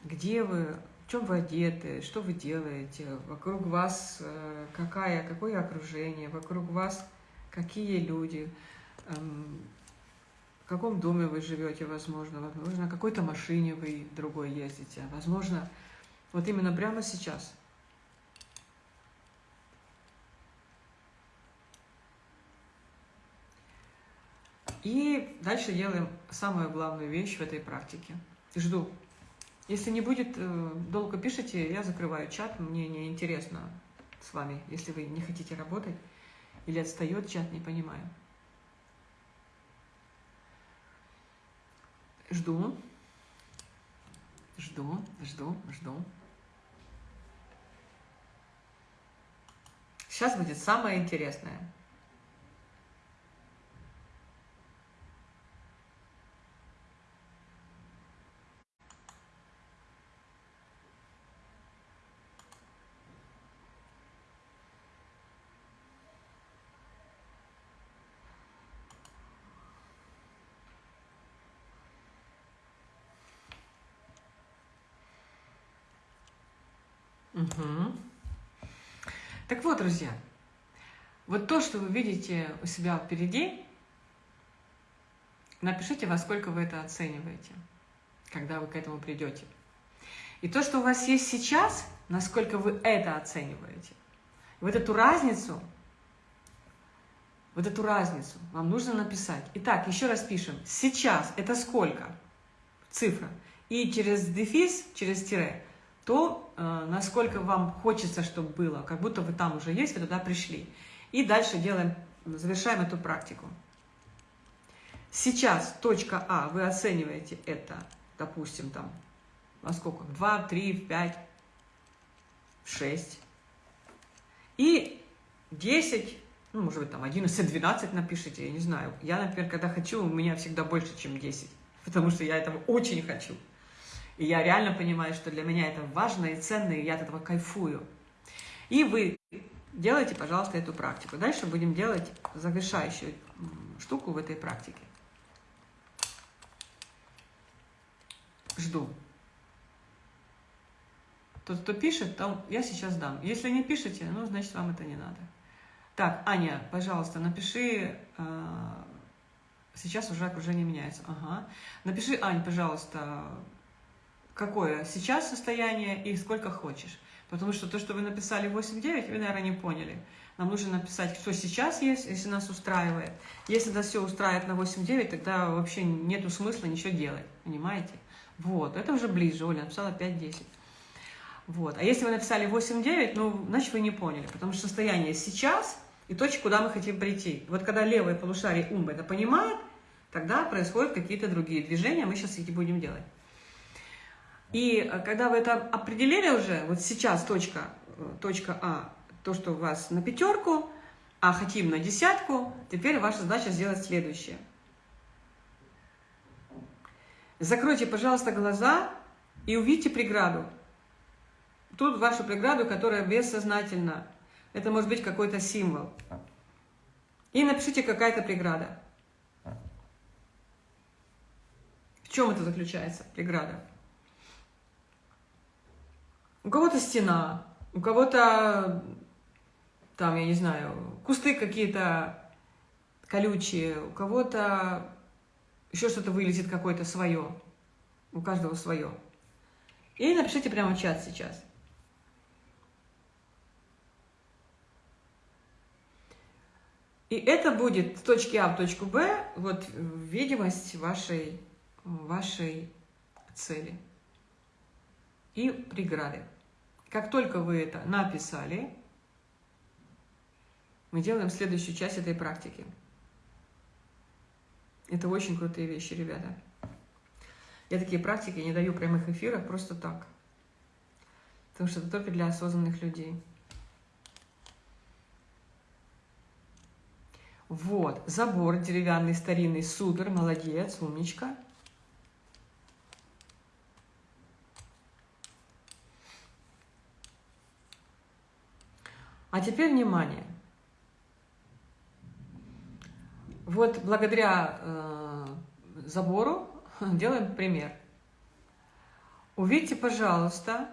Speaker 1: Где вы чем вы одеты, что вы делаете, вокруг вас э, какая, какое окружение, вокруг вас какие люди, эм, в каком доме вы живете, возможно, возможно, на какой-то машине вы другой ездите, возможно, вот именно прямо сейчас. И дальше делаем самую главную вещь в этой практике. Жду если не будет, э, долго пишите, я закрываю чат, мне не интересно с вами, если вы не хотите работать или отстает чат, не понимаю. Жду, жду, жду, жду. Сейчас будет самое интересное. Угу. Так вот, друзья, вот то, что вы видите у себя впереди, напишите, во сколько вы это оцениваете, когда вы к этому придете. И то, что у вас есть сейчас, насколько вы это оцениваете. Вот эту разницу, вот эту разницу вам нужно написать. Итак, еще раз пишем. Сейчас это сколько? Цифра. И через дефис, через тире то, насколько вам хочется, чтобы было, как будто вы там уже есть, вы туда пришли. И дальше делаем, завершаем эту практику. Сейчас точка А, вы оцениваете это, допустим, там, во сколько? 2, 3, 5, 6. И 10, ну, может быть, там 11, 12 напишите, я не знаю. Я, например, когда хочу, у меня всегда больше, чем 10, потому что я этого очень хочу. И я реально понимаю, что для меня это важно и ценно, и я от этого кайфую. И вы делайте, пожалуйста, эту практику. Дальше будем делать завершающую штуку в этой практике. Жду. Тот, кто пишет, там я сейчас дам. Если не пишете, ну, значит, вам это не надо. Так, Аня, пожалуйста, напиши, э, Сейчас уже окружение меняется. Ага. Напиши, Ань, пожалуйста, какое сейчас состояние и сколько хочешь. Потому что то, что вы написали 8-9, вы, наверное, не поняли. Нам нужно написать, что сейчас есть, если нас устраивает. Если нас все устраивает на 8-9, тогда вообще нету смысла ничего делать, понимаете? Вот, это уже ближе, Оля написала 5-10. Вот. А если вы написали 8-9, ну, значит, вы не поняли, потому что состояние сейчас и точка, куда мы хотим прийти. Вот когда левое полушарие ум это понимает, тогда происходят какие-то другие движения, мы сейчас эти будем делать. И э, когда вы это определили уже, вот сейчас точка, э, точка А, то, что у вас на пятерку, а хотим на десятку, теперь ваша задача сделать следующее. Закройте, пожалуйста, глаза и увидите преграду. Тут вашу преграду, которая бессознательна. Это может быть какой-то символ. И напишите какая-то преграда. В чем это заключается, преграда? У кого-то стена, у кого-то, там, я не знаю, кусты какие-то колючие, у кого-то еще что-то вылезет какое-то свое. У каждого свое. И напишите прямо в чат сейчас. И это будет с точки А в точку Б, вот видимость вашей, вашей цели и преграды. Как только вы это написали, мы делаем следующую часть этой практики. Это очень крутые вещи, ребята. Я такие практики не даю прямых эфиров просто так. Потому что это только для осознанных людей. Вот, забор деревянный, старинный, супер, молодец, умничка. А теперь внимание. Вот благодаря э, забору (laughs) делаем пример. Увидьте, пожалуйста,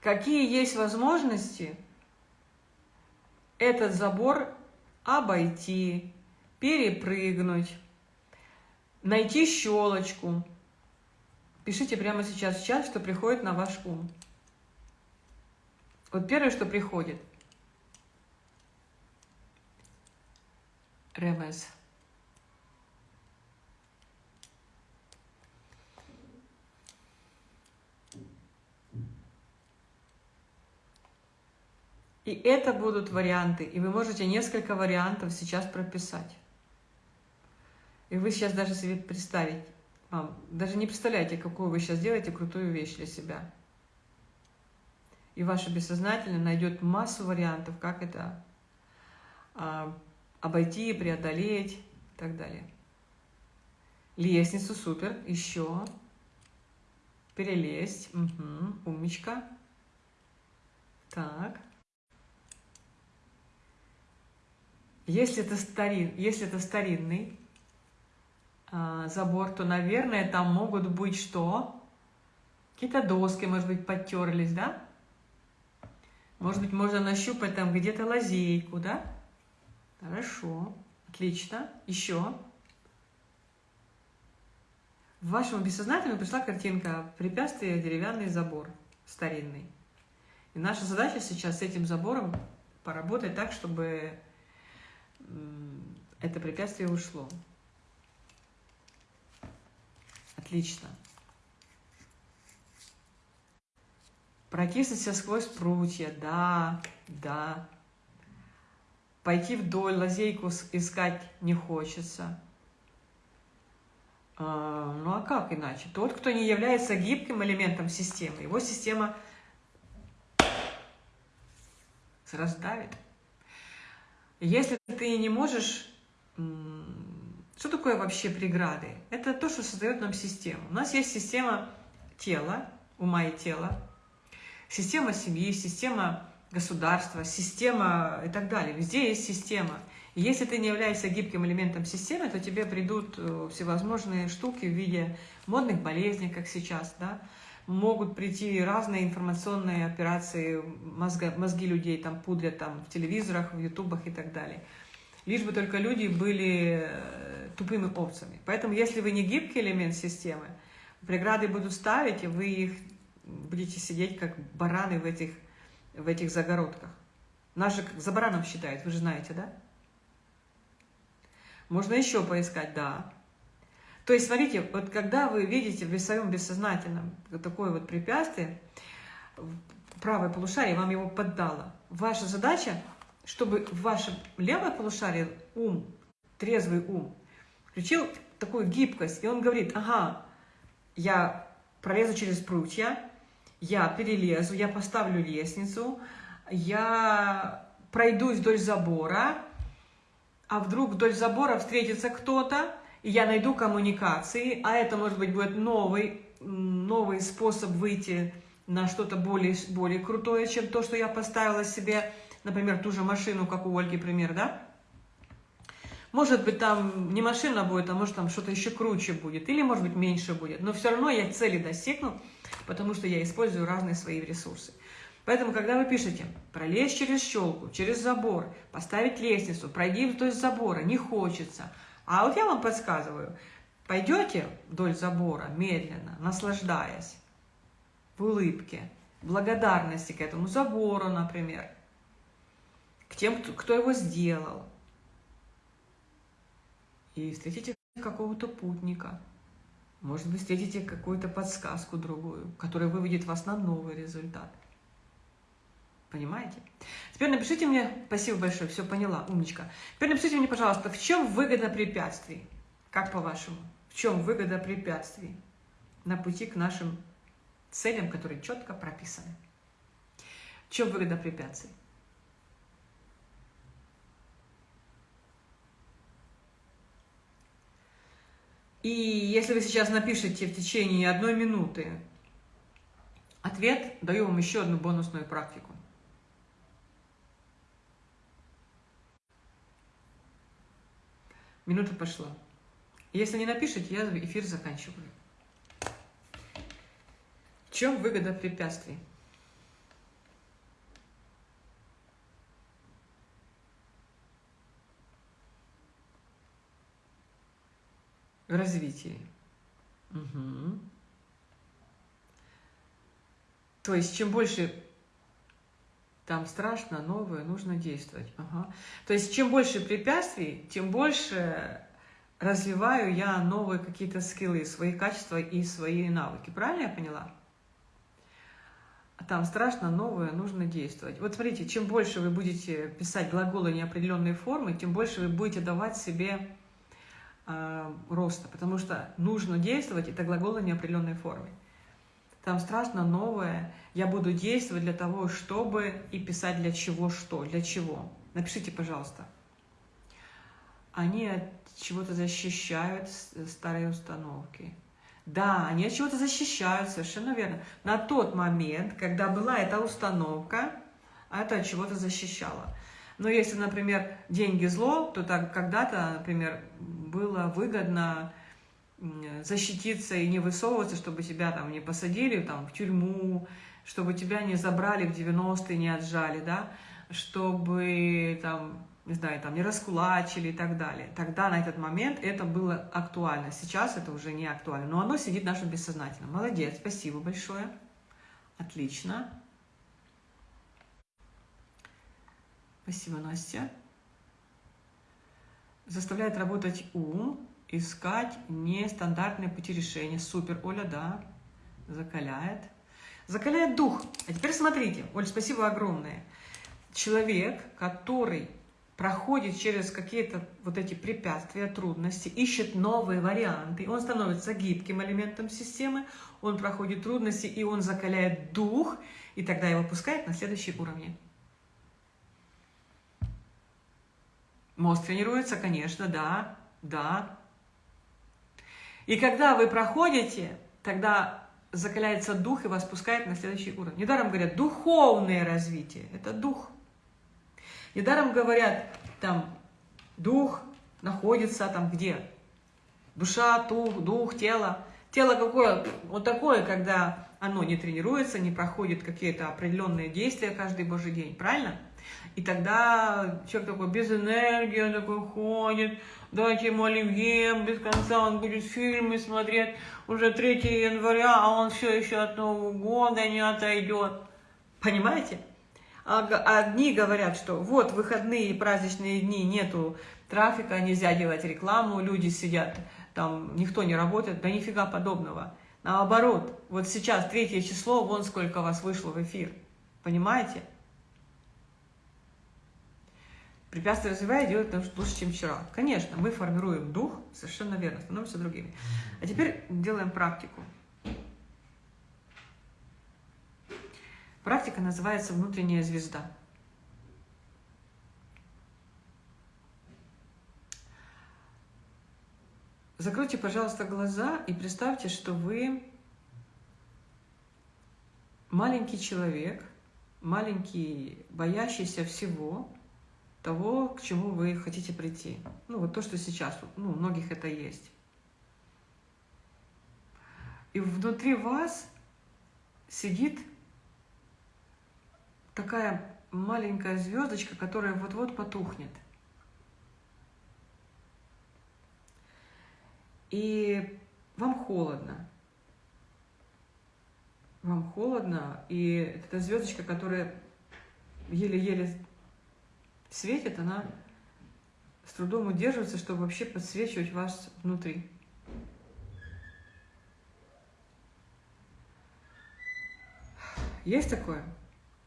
Speaker 1: какие есть возможности этот забор обойти, перепрыгнуть, найти щелочку. Пишите прямо сейчас в чат, что приходит на ваш ум. Вот первое, что приходит. Ревес. И это будут варианты, и вы можете несколько вариантов сейчас прописать. И вы сейчас даже себе представить, вам, даже не представляете, какую вы сейчас делаете крутую вещь для себя и ваше бессознательное найдет массу вариантов, как это а, обойти, преодолеть и так далее. Лестницу, супер, еще. Перелезть, угу, умничка. Так. Если это, старин, если это старинный а, забор, то, наверное, там могут быть что? Какие-то доски, может быть, подтерлись, да? Может быть, можно нащупать там где-то лазейку, да? Хорошо, отлично. Еще. В вашем бессознательном пришла картинка «Препятствие, деревянный забор старинный». И наша задача сейчас с этим забором поработать так, чтобы это препятствие ушло. Отлично. Протиснуться сквозь прутья, да, да. Пойти вдоль, лазейку искать не хочется. А, ну а как иначе? Тот, кто не является гибким элементом системы, его система раздавит. Если ты не можешь... Что такое вообще преграды? Это то, что создает нам систему. У нас есть система тела, ума и тела, Система семьи, система государства, система и так далее. Везде есть система. И если ты не являешься гибким элементом системы, то тебе придут э, всевозможные штуки в виде модных болезней, как сейчас, да, могут прийти разные информационные операции, мозга, мозги людей там пудрят там в телевизорах, в ютубах и так далее. лишь бы только люди были э, тупыми овцами. Поэтому, если вы не гибкий элемент системы, преграды будут ставить, и вы их будете сидеть как бараны в этих, в этих загородках. Нас же за бараном считают, вы же знаете, да? Можно еще поискать, да. То есть, смотрите, вот когда вы видите в своем бессознательном такое вот препятствие, правое полушарие вам его поддало, ваша задача, чтобы в вашем левое полушарие ум, трезвый ум, включил такую гибкость, и он говорит, ага, я пролезу через прутья, я перелезу, я поставлю лестницу, я пройдусь вдоль забора, а вдруг вдоль забора встретится кто-то, и я найду коммуникации, а это, может быть, будет новый, новый способ выйти на что-то более, более крутое, чем то, что я поставила себе, например, ту же машину, как у Ольги пример, да? Может быть, там не машина будет, а может, там что-то еще круче будет, или, может быть, меньше будет. Но все равно я цели достигну, потому что я использую разные свои ресурсы. Поэтому, когда вы пишете «пролезть через щелку, через забор, поставить лестницу, пройди вдоль забора, не хочется», а вот я вам подсказываю, пойдете вдоль забора медленно, наслаждаясь, в улыбке, благодарности к этому забору, например, к тем, кто его сделал, и встретите какого-то путника, может быть, встретите какую-то подсказку другую, которая выведет вас на новый результат. Понимаете? Теперь напишите мне, спасибо большое, все поняла, умничка. Теперь напишите мне, пожалуйста, в чем выгода препятствий? Как по-вашему? В чем выгода препятствий на пути к нашим целям, которые четко прописаны? В чем выгода препятствий? И если вы сейчас напишите в течение одной минуты ответ, даю вам еще одну бонусную практику. Минута пошла. Если не напишите, я эфир заканчиваю. В чем выгода препятствий? Развитии. Угу. То есть, чем больше там страшно, новое, нужно действовать. Ага. То есть, чем больше препятствий, тем больше развиваю я новые какие-то скиллы, свои качества и свои навыки. Правильно я поняла? Там страшно, новое, нужно действовать. Вот смотрите, чем больше вы будете писать глаголы неопределенной формы, тем больше вы будете давать себе э, роста, потому что нужно действовать, это глаголы неопределенной формы там страшно новое, я буду действовать для того, чтобы и писать для чего что, для чего. Напишите, пожалуйста. Они от чего-то защищают старые установки. Да, они от чего-то защищают, совершенно верно. На тот момент, когда была эта установка, это от чего-то защищало. Но если, например, деньги зло, то так когда-то, например, было выгодно защититься и не высовываться, чтобы тебя там не посадили там, в тюрьму, чтобы тебя не забрали в 90-е, не отжали, да, чтобы там, не знаю, там не раскулачили и так далее. Тогда на этот момент это было актуально. Сейчас это уже не актуально, но оно сидит в нашем бессознательном. Молодец, спасибо большое. Отлично. Спасибо, Настя. Заставляет работать ум, искать нестандартные пути решения. Супер, Оля, да, закаляет. Закаляет дух. А теперь смотрите, Оль, спасибо огромное. Человек, который проходит через какие-то вот эти препятствия, трудности, ищет новые варианты, он становится гибким элементом системы, он проходит трудности, и он закаляет дух, и тогда его пускает на следующий уровень. Мозг тренируется, конечно, да, да, и когда вы проходите, тогда закаляется дух и вас пускает на следующий уровень. Недаром говорят, духовное развитие – это дух. Недаром говорят, там, дух находится там где? Душа, дух, дух, тело. Тело какое? Вот такое, когда оно не тренируется, не проходит какие-то определенные действия каждый божий день. Правильно? И тогда человек такой без энергии, он такой ходит, дайте ему оливье, без конца он будет фильмы смотреть, уже 3 января, а он все еще от Нового года не отойдет. Понимаете? А одни говорят, что вот выходные праздничные дни, нету трафика, нельзя делать рекламу, люди сидят, там никто не работает, да нифига подобного. Наоборот, вот сейчас третье число, вон сколько вас вышло в эфир. Понимаете? Препятствия развивая делать лучше, чем вчера. Конечно, мы формируем дух, совершенно верно, становимся другими. А теперь делаем практику. Практика называется «Внутренняя звезда». Закройте, пожалуйста, глаза и представьте, что вы маленький человек, маленький, боящийся всего, того, к чему вы хотите прийти. Ну, вот то, что сейчас, ну, у многих это есть. И внутри вас сидит такая маленькая звездочка, которая вот-вот потухнет. И вам холодно. Вам холодно, и эта звездочка, которая еле-еле светит, она с трудом удерживается, чтобы вообще подсвечивать вас внутри. Есть такое?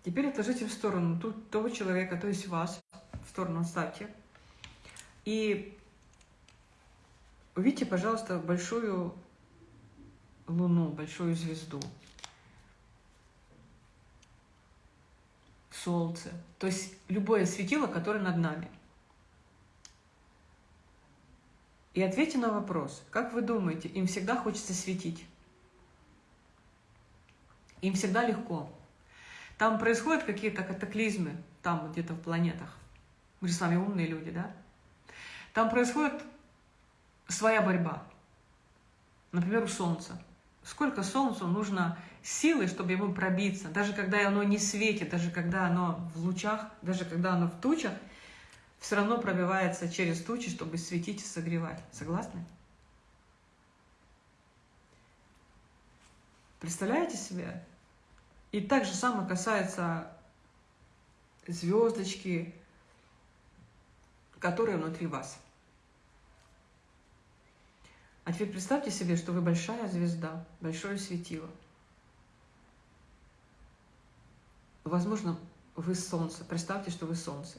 Speaker 1: Теперь отложите в сторону тут того человека, то есть вас, в сторону ставьте. И увидите, пожалуйста, большую луну, большую звезду. Солнце. То есть любое светило, которое над нами. И ответьте на вопрос, как вы думаете, им всегда хочется светить? Им всегда легко. Там происходят какие-то катаклизмы, там где-то в планетах. Мы же с вами умные люди, да? Там происходит своя борьба. Например, у Солнца. Сколько Солнцу нужно силы, чтобы ему пробиться, даже когда оно не светит, даже когда оно в лучах, даже когда оно в тучах, все равно пробивается через тучи, чтобы светить и согревать. Согласны? Представляете себе? И так же самое касается звездочки, которые внутри вас. А теперь представьте себе, что вы большая звезда, большое светило. Возможно, вы солнце. Представьте, что вы солнце.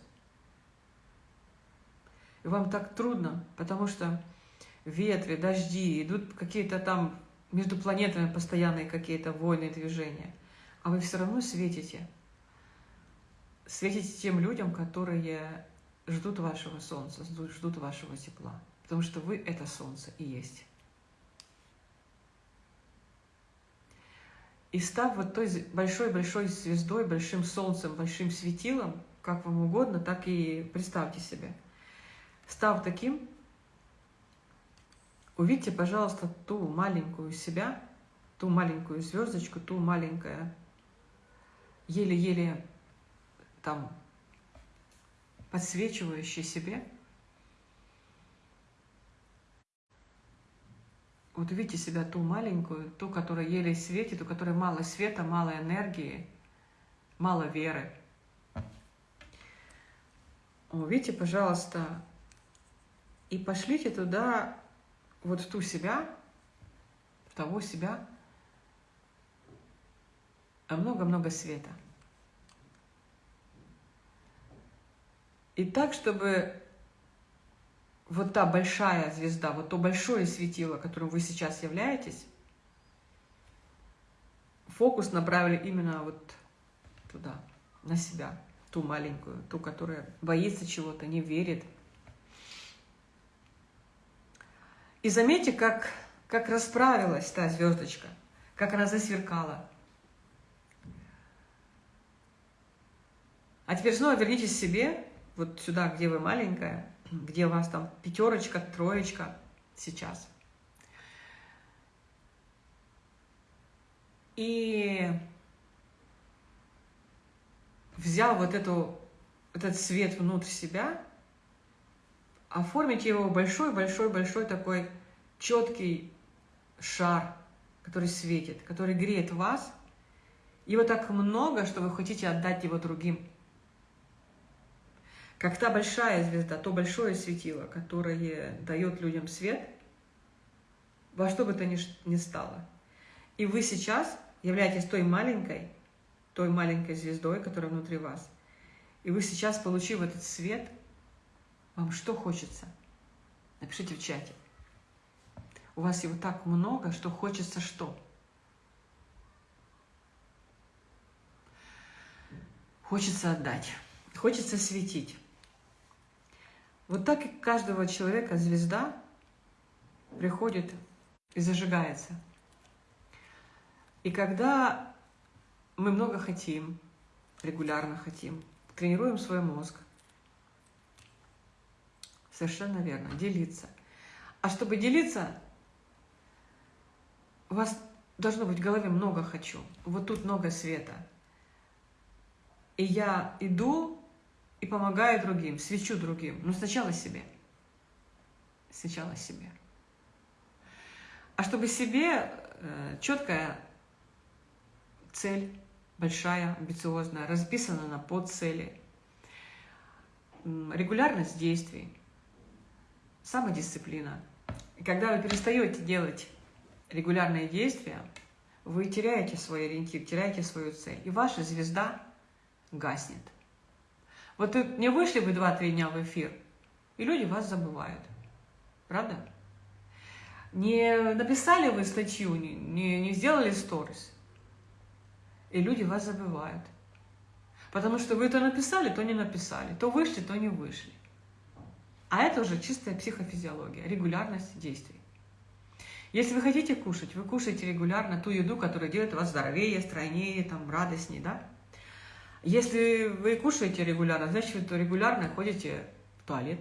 Speaker 1: И вам так трудно, потому что ветры, дожди, идут какие-то там между планетами постоянные какие-то войны, движения а вы все равно светите. Светите тем людям, которые ждут вашего солнца, ждут вашего тепла. Потому что вы — это солнце и есть. И став вот той большой-большой звездой, большим солнцем, большим светилом, как вам угодно, так и представьте себе. Став таким, увидьте, пожалуйста, ту маленькую себя, ту маленькую звездочку, ту маленькое еле-еле там подсвечивающий себе. Вот увидите себя ту маленькую, ту, которая еле светит, у которой мало света, мало энергии, мало веры. Увидите, пожалуйста, и пошлите туда, вот в ту себя, в того себя, много-много света. И так, чтобы вот та большая звезда, вот то большое светило, которым вы сейчас являетесь, фокус направили именно вот туда, на себя, ту маленькую, ту, которая боится чего-то, не верит. И заметьте, как, как расправилась та звездочка, как она засверкала. А теперь снова вернитесь к себе, вот сюда, где вы маленькая, где у вас там пятерочка, троечка сейчас. И взял вот эту этот свет внутрь себя, оформить его большой-большой-большой такой четкий шар, который светит, который греет вас. Его так много, что вы хотите отдать его другим. Как та большая звезда, то большое светило, которое дает людям свет, во что бы то ни стало. И вы сейчас являетесь той маленькой, той маленькой звездой, которая внутри вас. И вы сейчас, получив этот свет, вам что хочется? Напишите в чате. У вас его так много, что хочется что? Хочется отдать, хочется светить. Вот так и каждого человека звезда приходит и зажигается. И когда мы много хотим, регулярно хотим, тренируем свой мозг, совершенно верно, делиться. А чтобы делиться, у вас должно быть в голове много «хочу», вот тут много света. И я иду и помогаю другим, свечу другим, но сначала себе. Сначала себе. А чтобы себе э, четкая цель, большая, амбициозная, расписана на подцели, регулярность действий, самодисциплина. И когда вы перестаете делать регулярные действия, вы теряете свой ориентир, теряете свою цель, и ваша звезда гаснет. Вот не вышли вы 2-3 дня в эфир, и люди вас забывают. Правда? Не написали вы статью, не, не, не сделали сторис, и люди вас забывают. Потому что вы то написали, то не написали, то вышли, то не вышли. А это уже чистая психофизиология, регулярность действий. Если вы хотите кушать, вы кушаете регулярно ту еду, которая делает вас здоровее, стройнее, там, радостнее, да? Если вы кушаете регулярно, значит, вы регулярно ходите в туалет.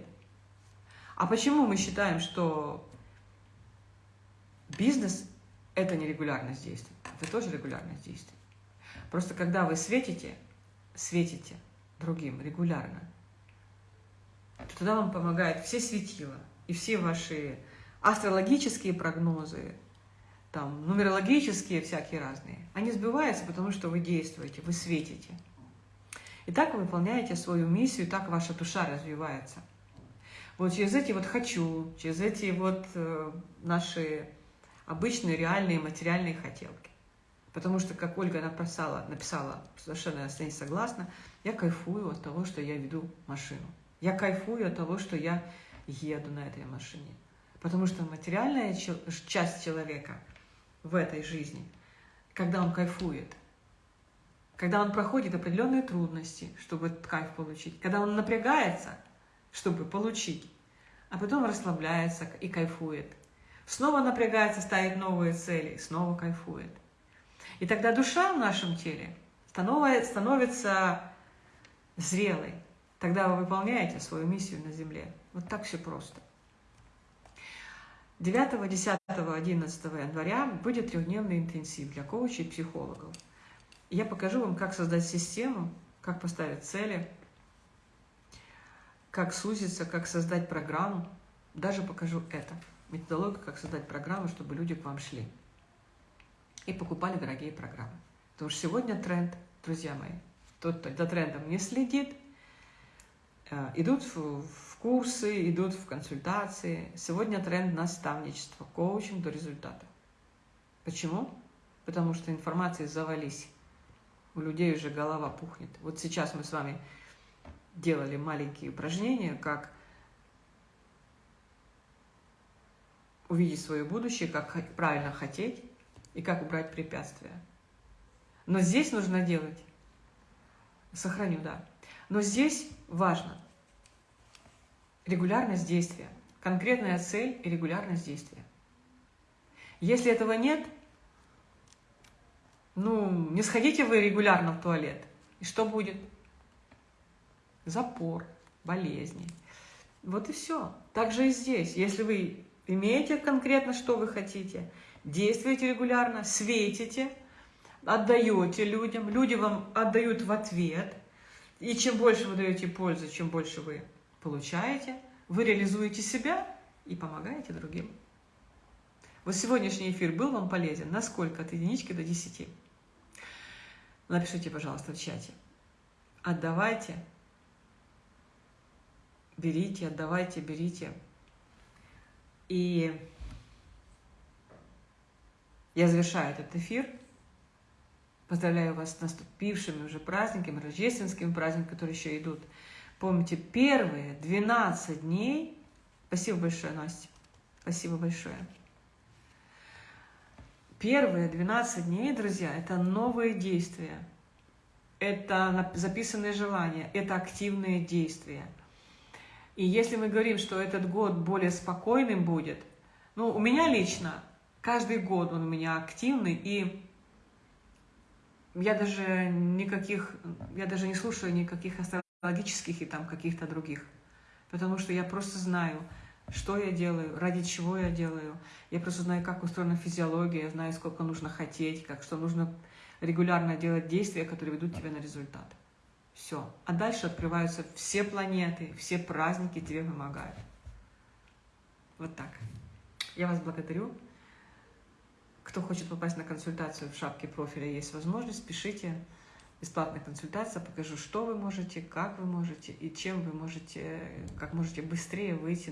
Speaker 1: А почему мы считаем, что бизнес – это не регулярность действий? Это тоже регулярность действий. Просто когда вы светите, светите другим регулярно, то тогда вам помогают все светила и все ваши астрологические прогнозы, там, нумерологические всякие разные, они сбиваются, потому что вы действуете, вы светите. И так вы выполняете свою миссию, так ваша душа развивается. Вот через эти вот «хочу», через эти вот э, наши обычные реальные материальные хотелки. Потому что, как Ольга написала, написала совершенно я с ней согласна, я кайфую от того, что я веду машину. Я кайфую от того, что я еду на этой машине. Потому что материальная часть человека в этой жизни, когда он кайфует, когда он проходит определенные трудности, чтобы кайф получить, когда он напрягается, чтобы получить, а потом расслабляется и кайфует. Снова напрягается, ставит новые цели, снова кайфует. И тогда душа в нашем теле становится зрелой. Тогда вы выполняете свою миссию на Земле. Вот так все просто. 9, 10, 11 января будет трехдневный интенсив для коучей и психологов. Я покажу вам, как создать систему, как поставить цели, как сузиться, как создать программу. Даже покажу это. Методологию, как создать программу, чтобы люди к вам шли. И покупали дорогие программы. Потому что сегодня тренд, друзья мои, тот, кто за трендом не следит, Э, идут в курсы, идут в консультации. Сегодня тренд наставничества, коучинг до результата. Почему? Потому что информации завались. У людей уже голова пухнет. Вот сейчас мы с вами делали маленькие упражнения, как увидеть свое будущее, как правильно хотеть и как убрать препятствия. Но здесь нужно делать, сохраню, да, но здесь важно регулярность действия, конкретная цель и регулярность действия. Если этого нет, ну, не сходите вы регулярно в туалет. И что будет? Запор, болезни. Вот и все. Так же и здесь. Если вы имеете конкретно, что вы хотите, действуете регулярно, светите, отдаете людям, люди вам отдают в ответ – И чем больше вы даете пользы, чем больше вы получаете, вы реализуете себя и помогаете другим. Вот сегодняшний эфир был вам полезен? Насколько? От единички до десяти? Напишите, пожалуйста, в чате. Отдавайте, берите, отдавайте, берите. И я завершаю этот эфир. Поздравляю вас с наступившими уже праздниками, рождественскими праздниками, которые еще идут. Помните, первые 12 дней... Спасибо большое, Настя. Спасибо большое. Первые 12 дней, друзья, это новые действия. Это записанные желания, это активные действия. И если мы говорим, что этот год более спокойным будет, ну, у меня лично Каждый год он у меня активный, и я даже никаких, я даже не слушаю никаких астрологических и там каких-то других, потому что я просто знаю, что я делаю, ради чего я делаю. Я просто знаю, как устроена физиология, я знаю, сколько нужно хотеть, как что нужно регулярно делать действия, которые ведут тебя на результат. Все. А дальше открываются все планеты, все праздники тебе помогают. Вот так. Я вас благодарю. Кто хочет попасть на консультацию в шапке профиля, есть возможность, пишите. Бесплатная консультация, покажу, что вы можете, как вы можете и чем вы можете, как можете быстрее выйти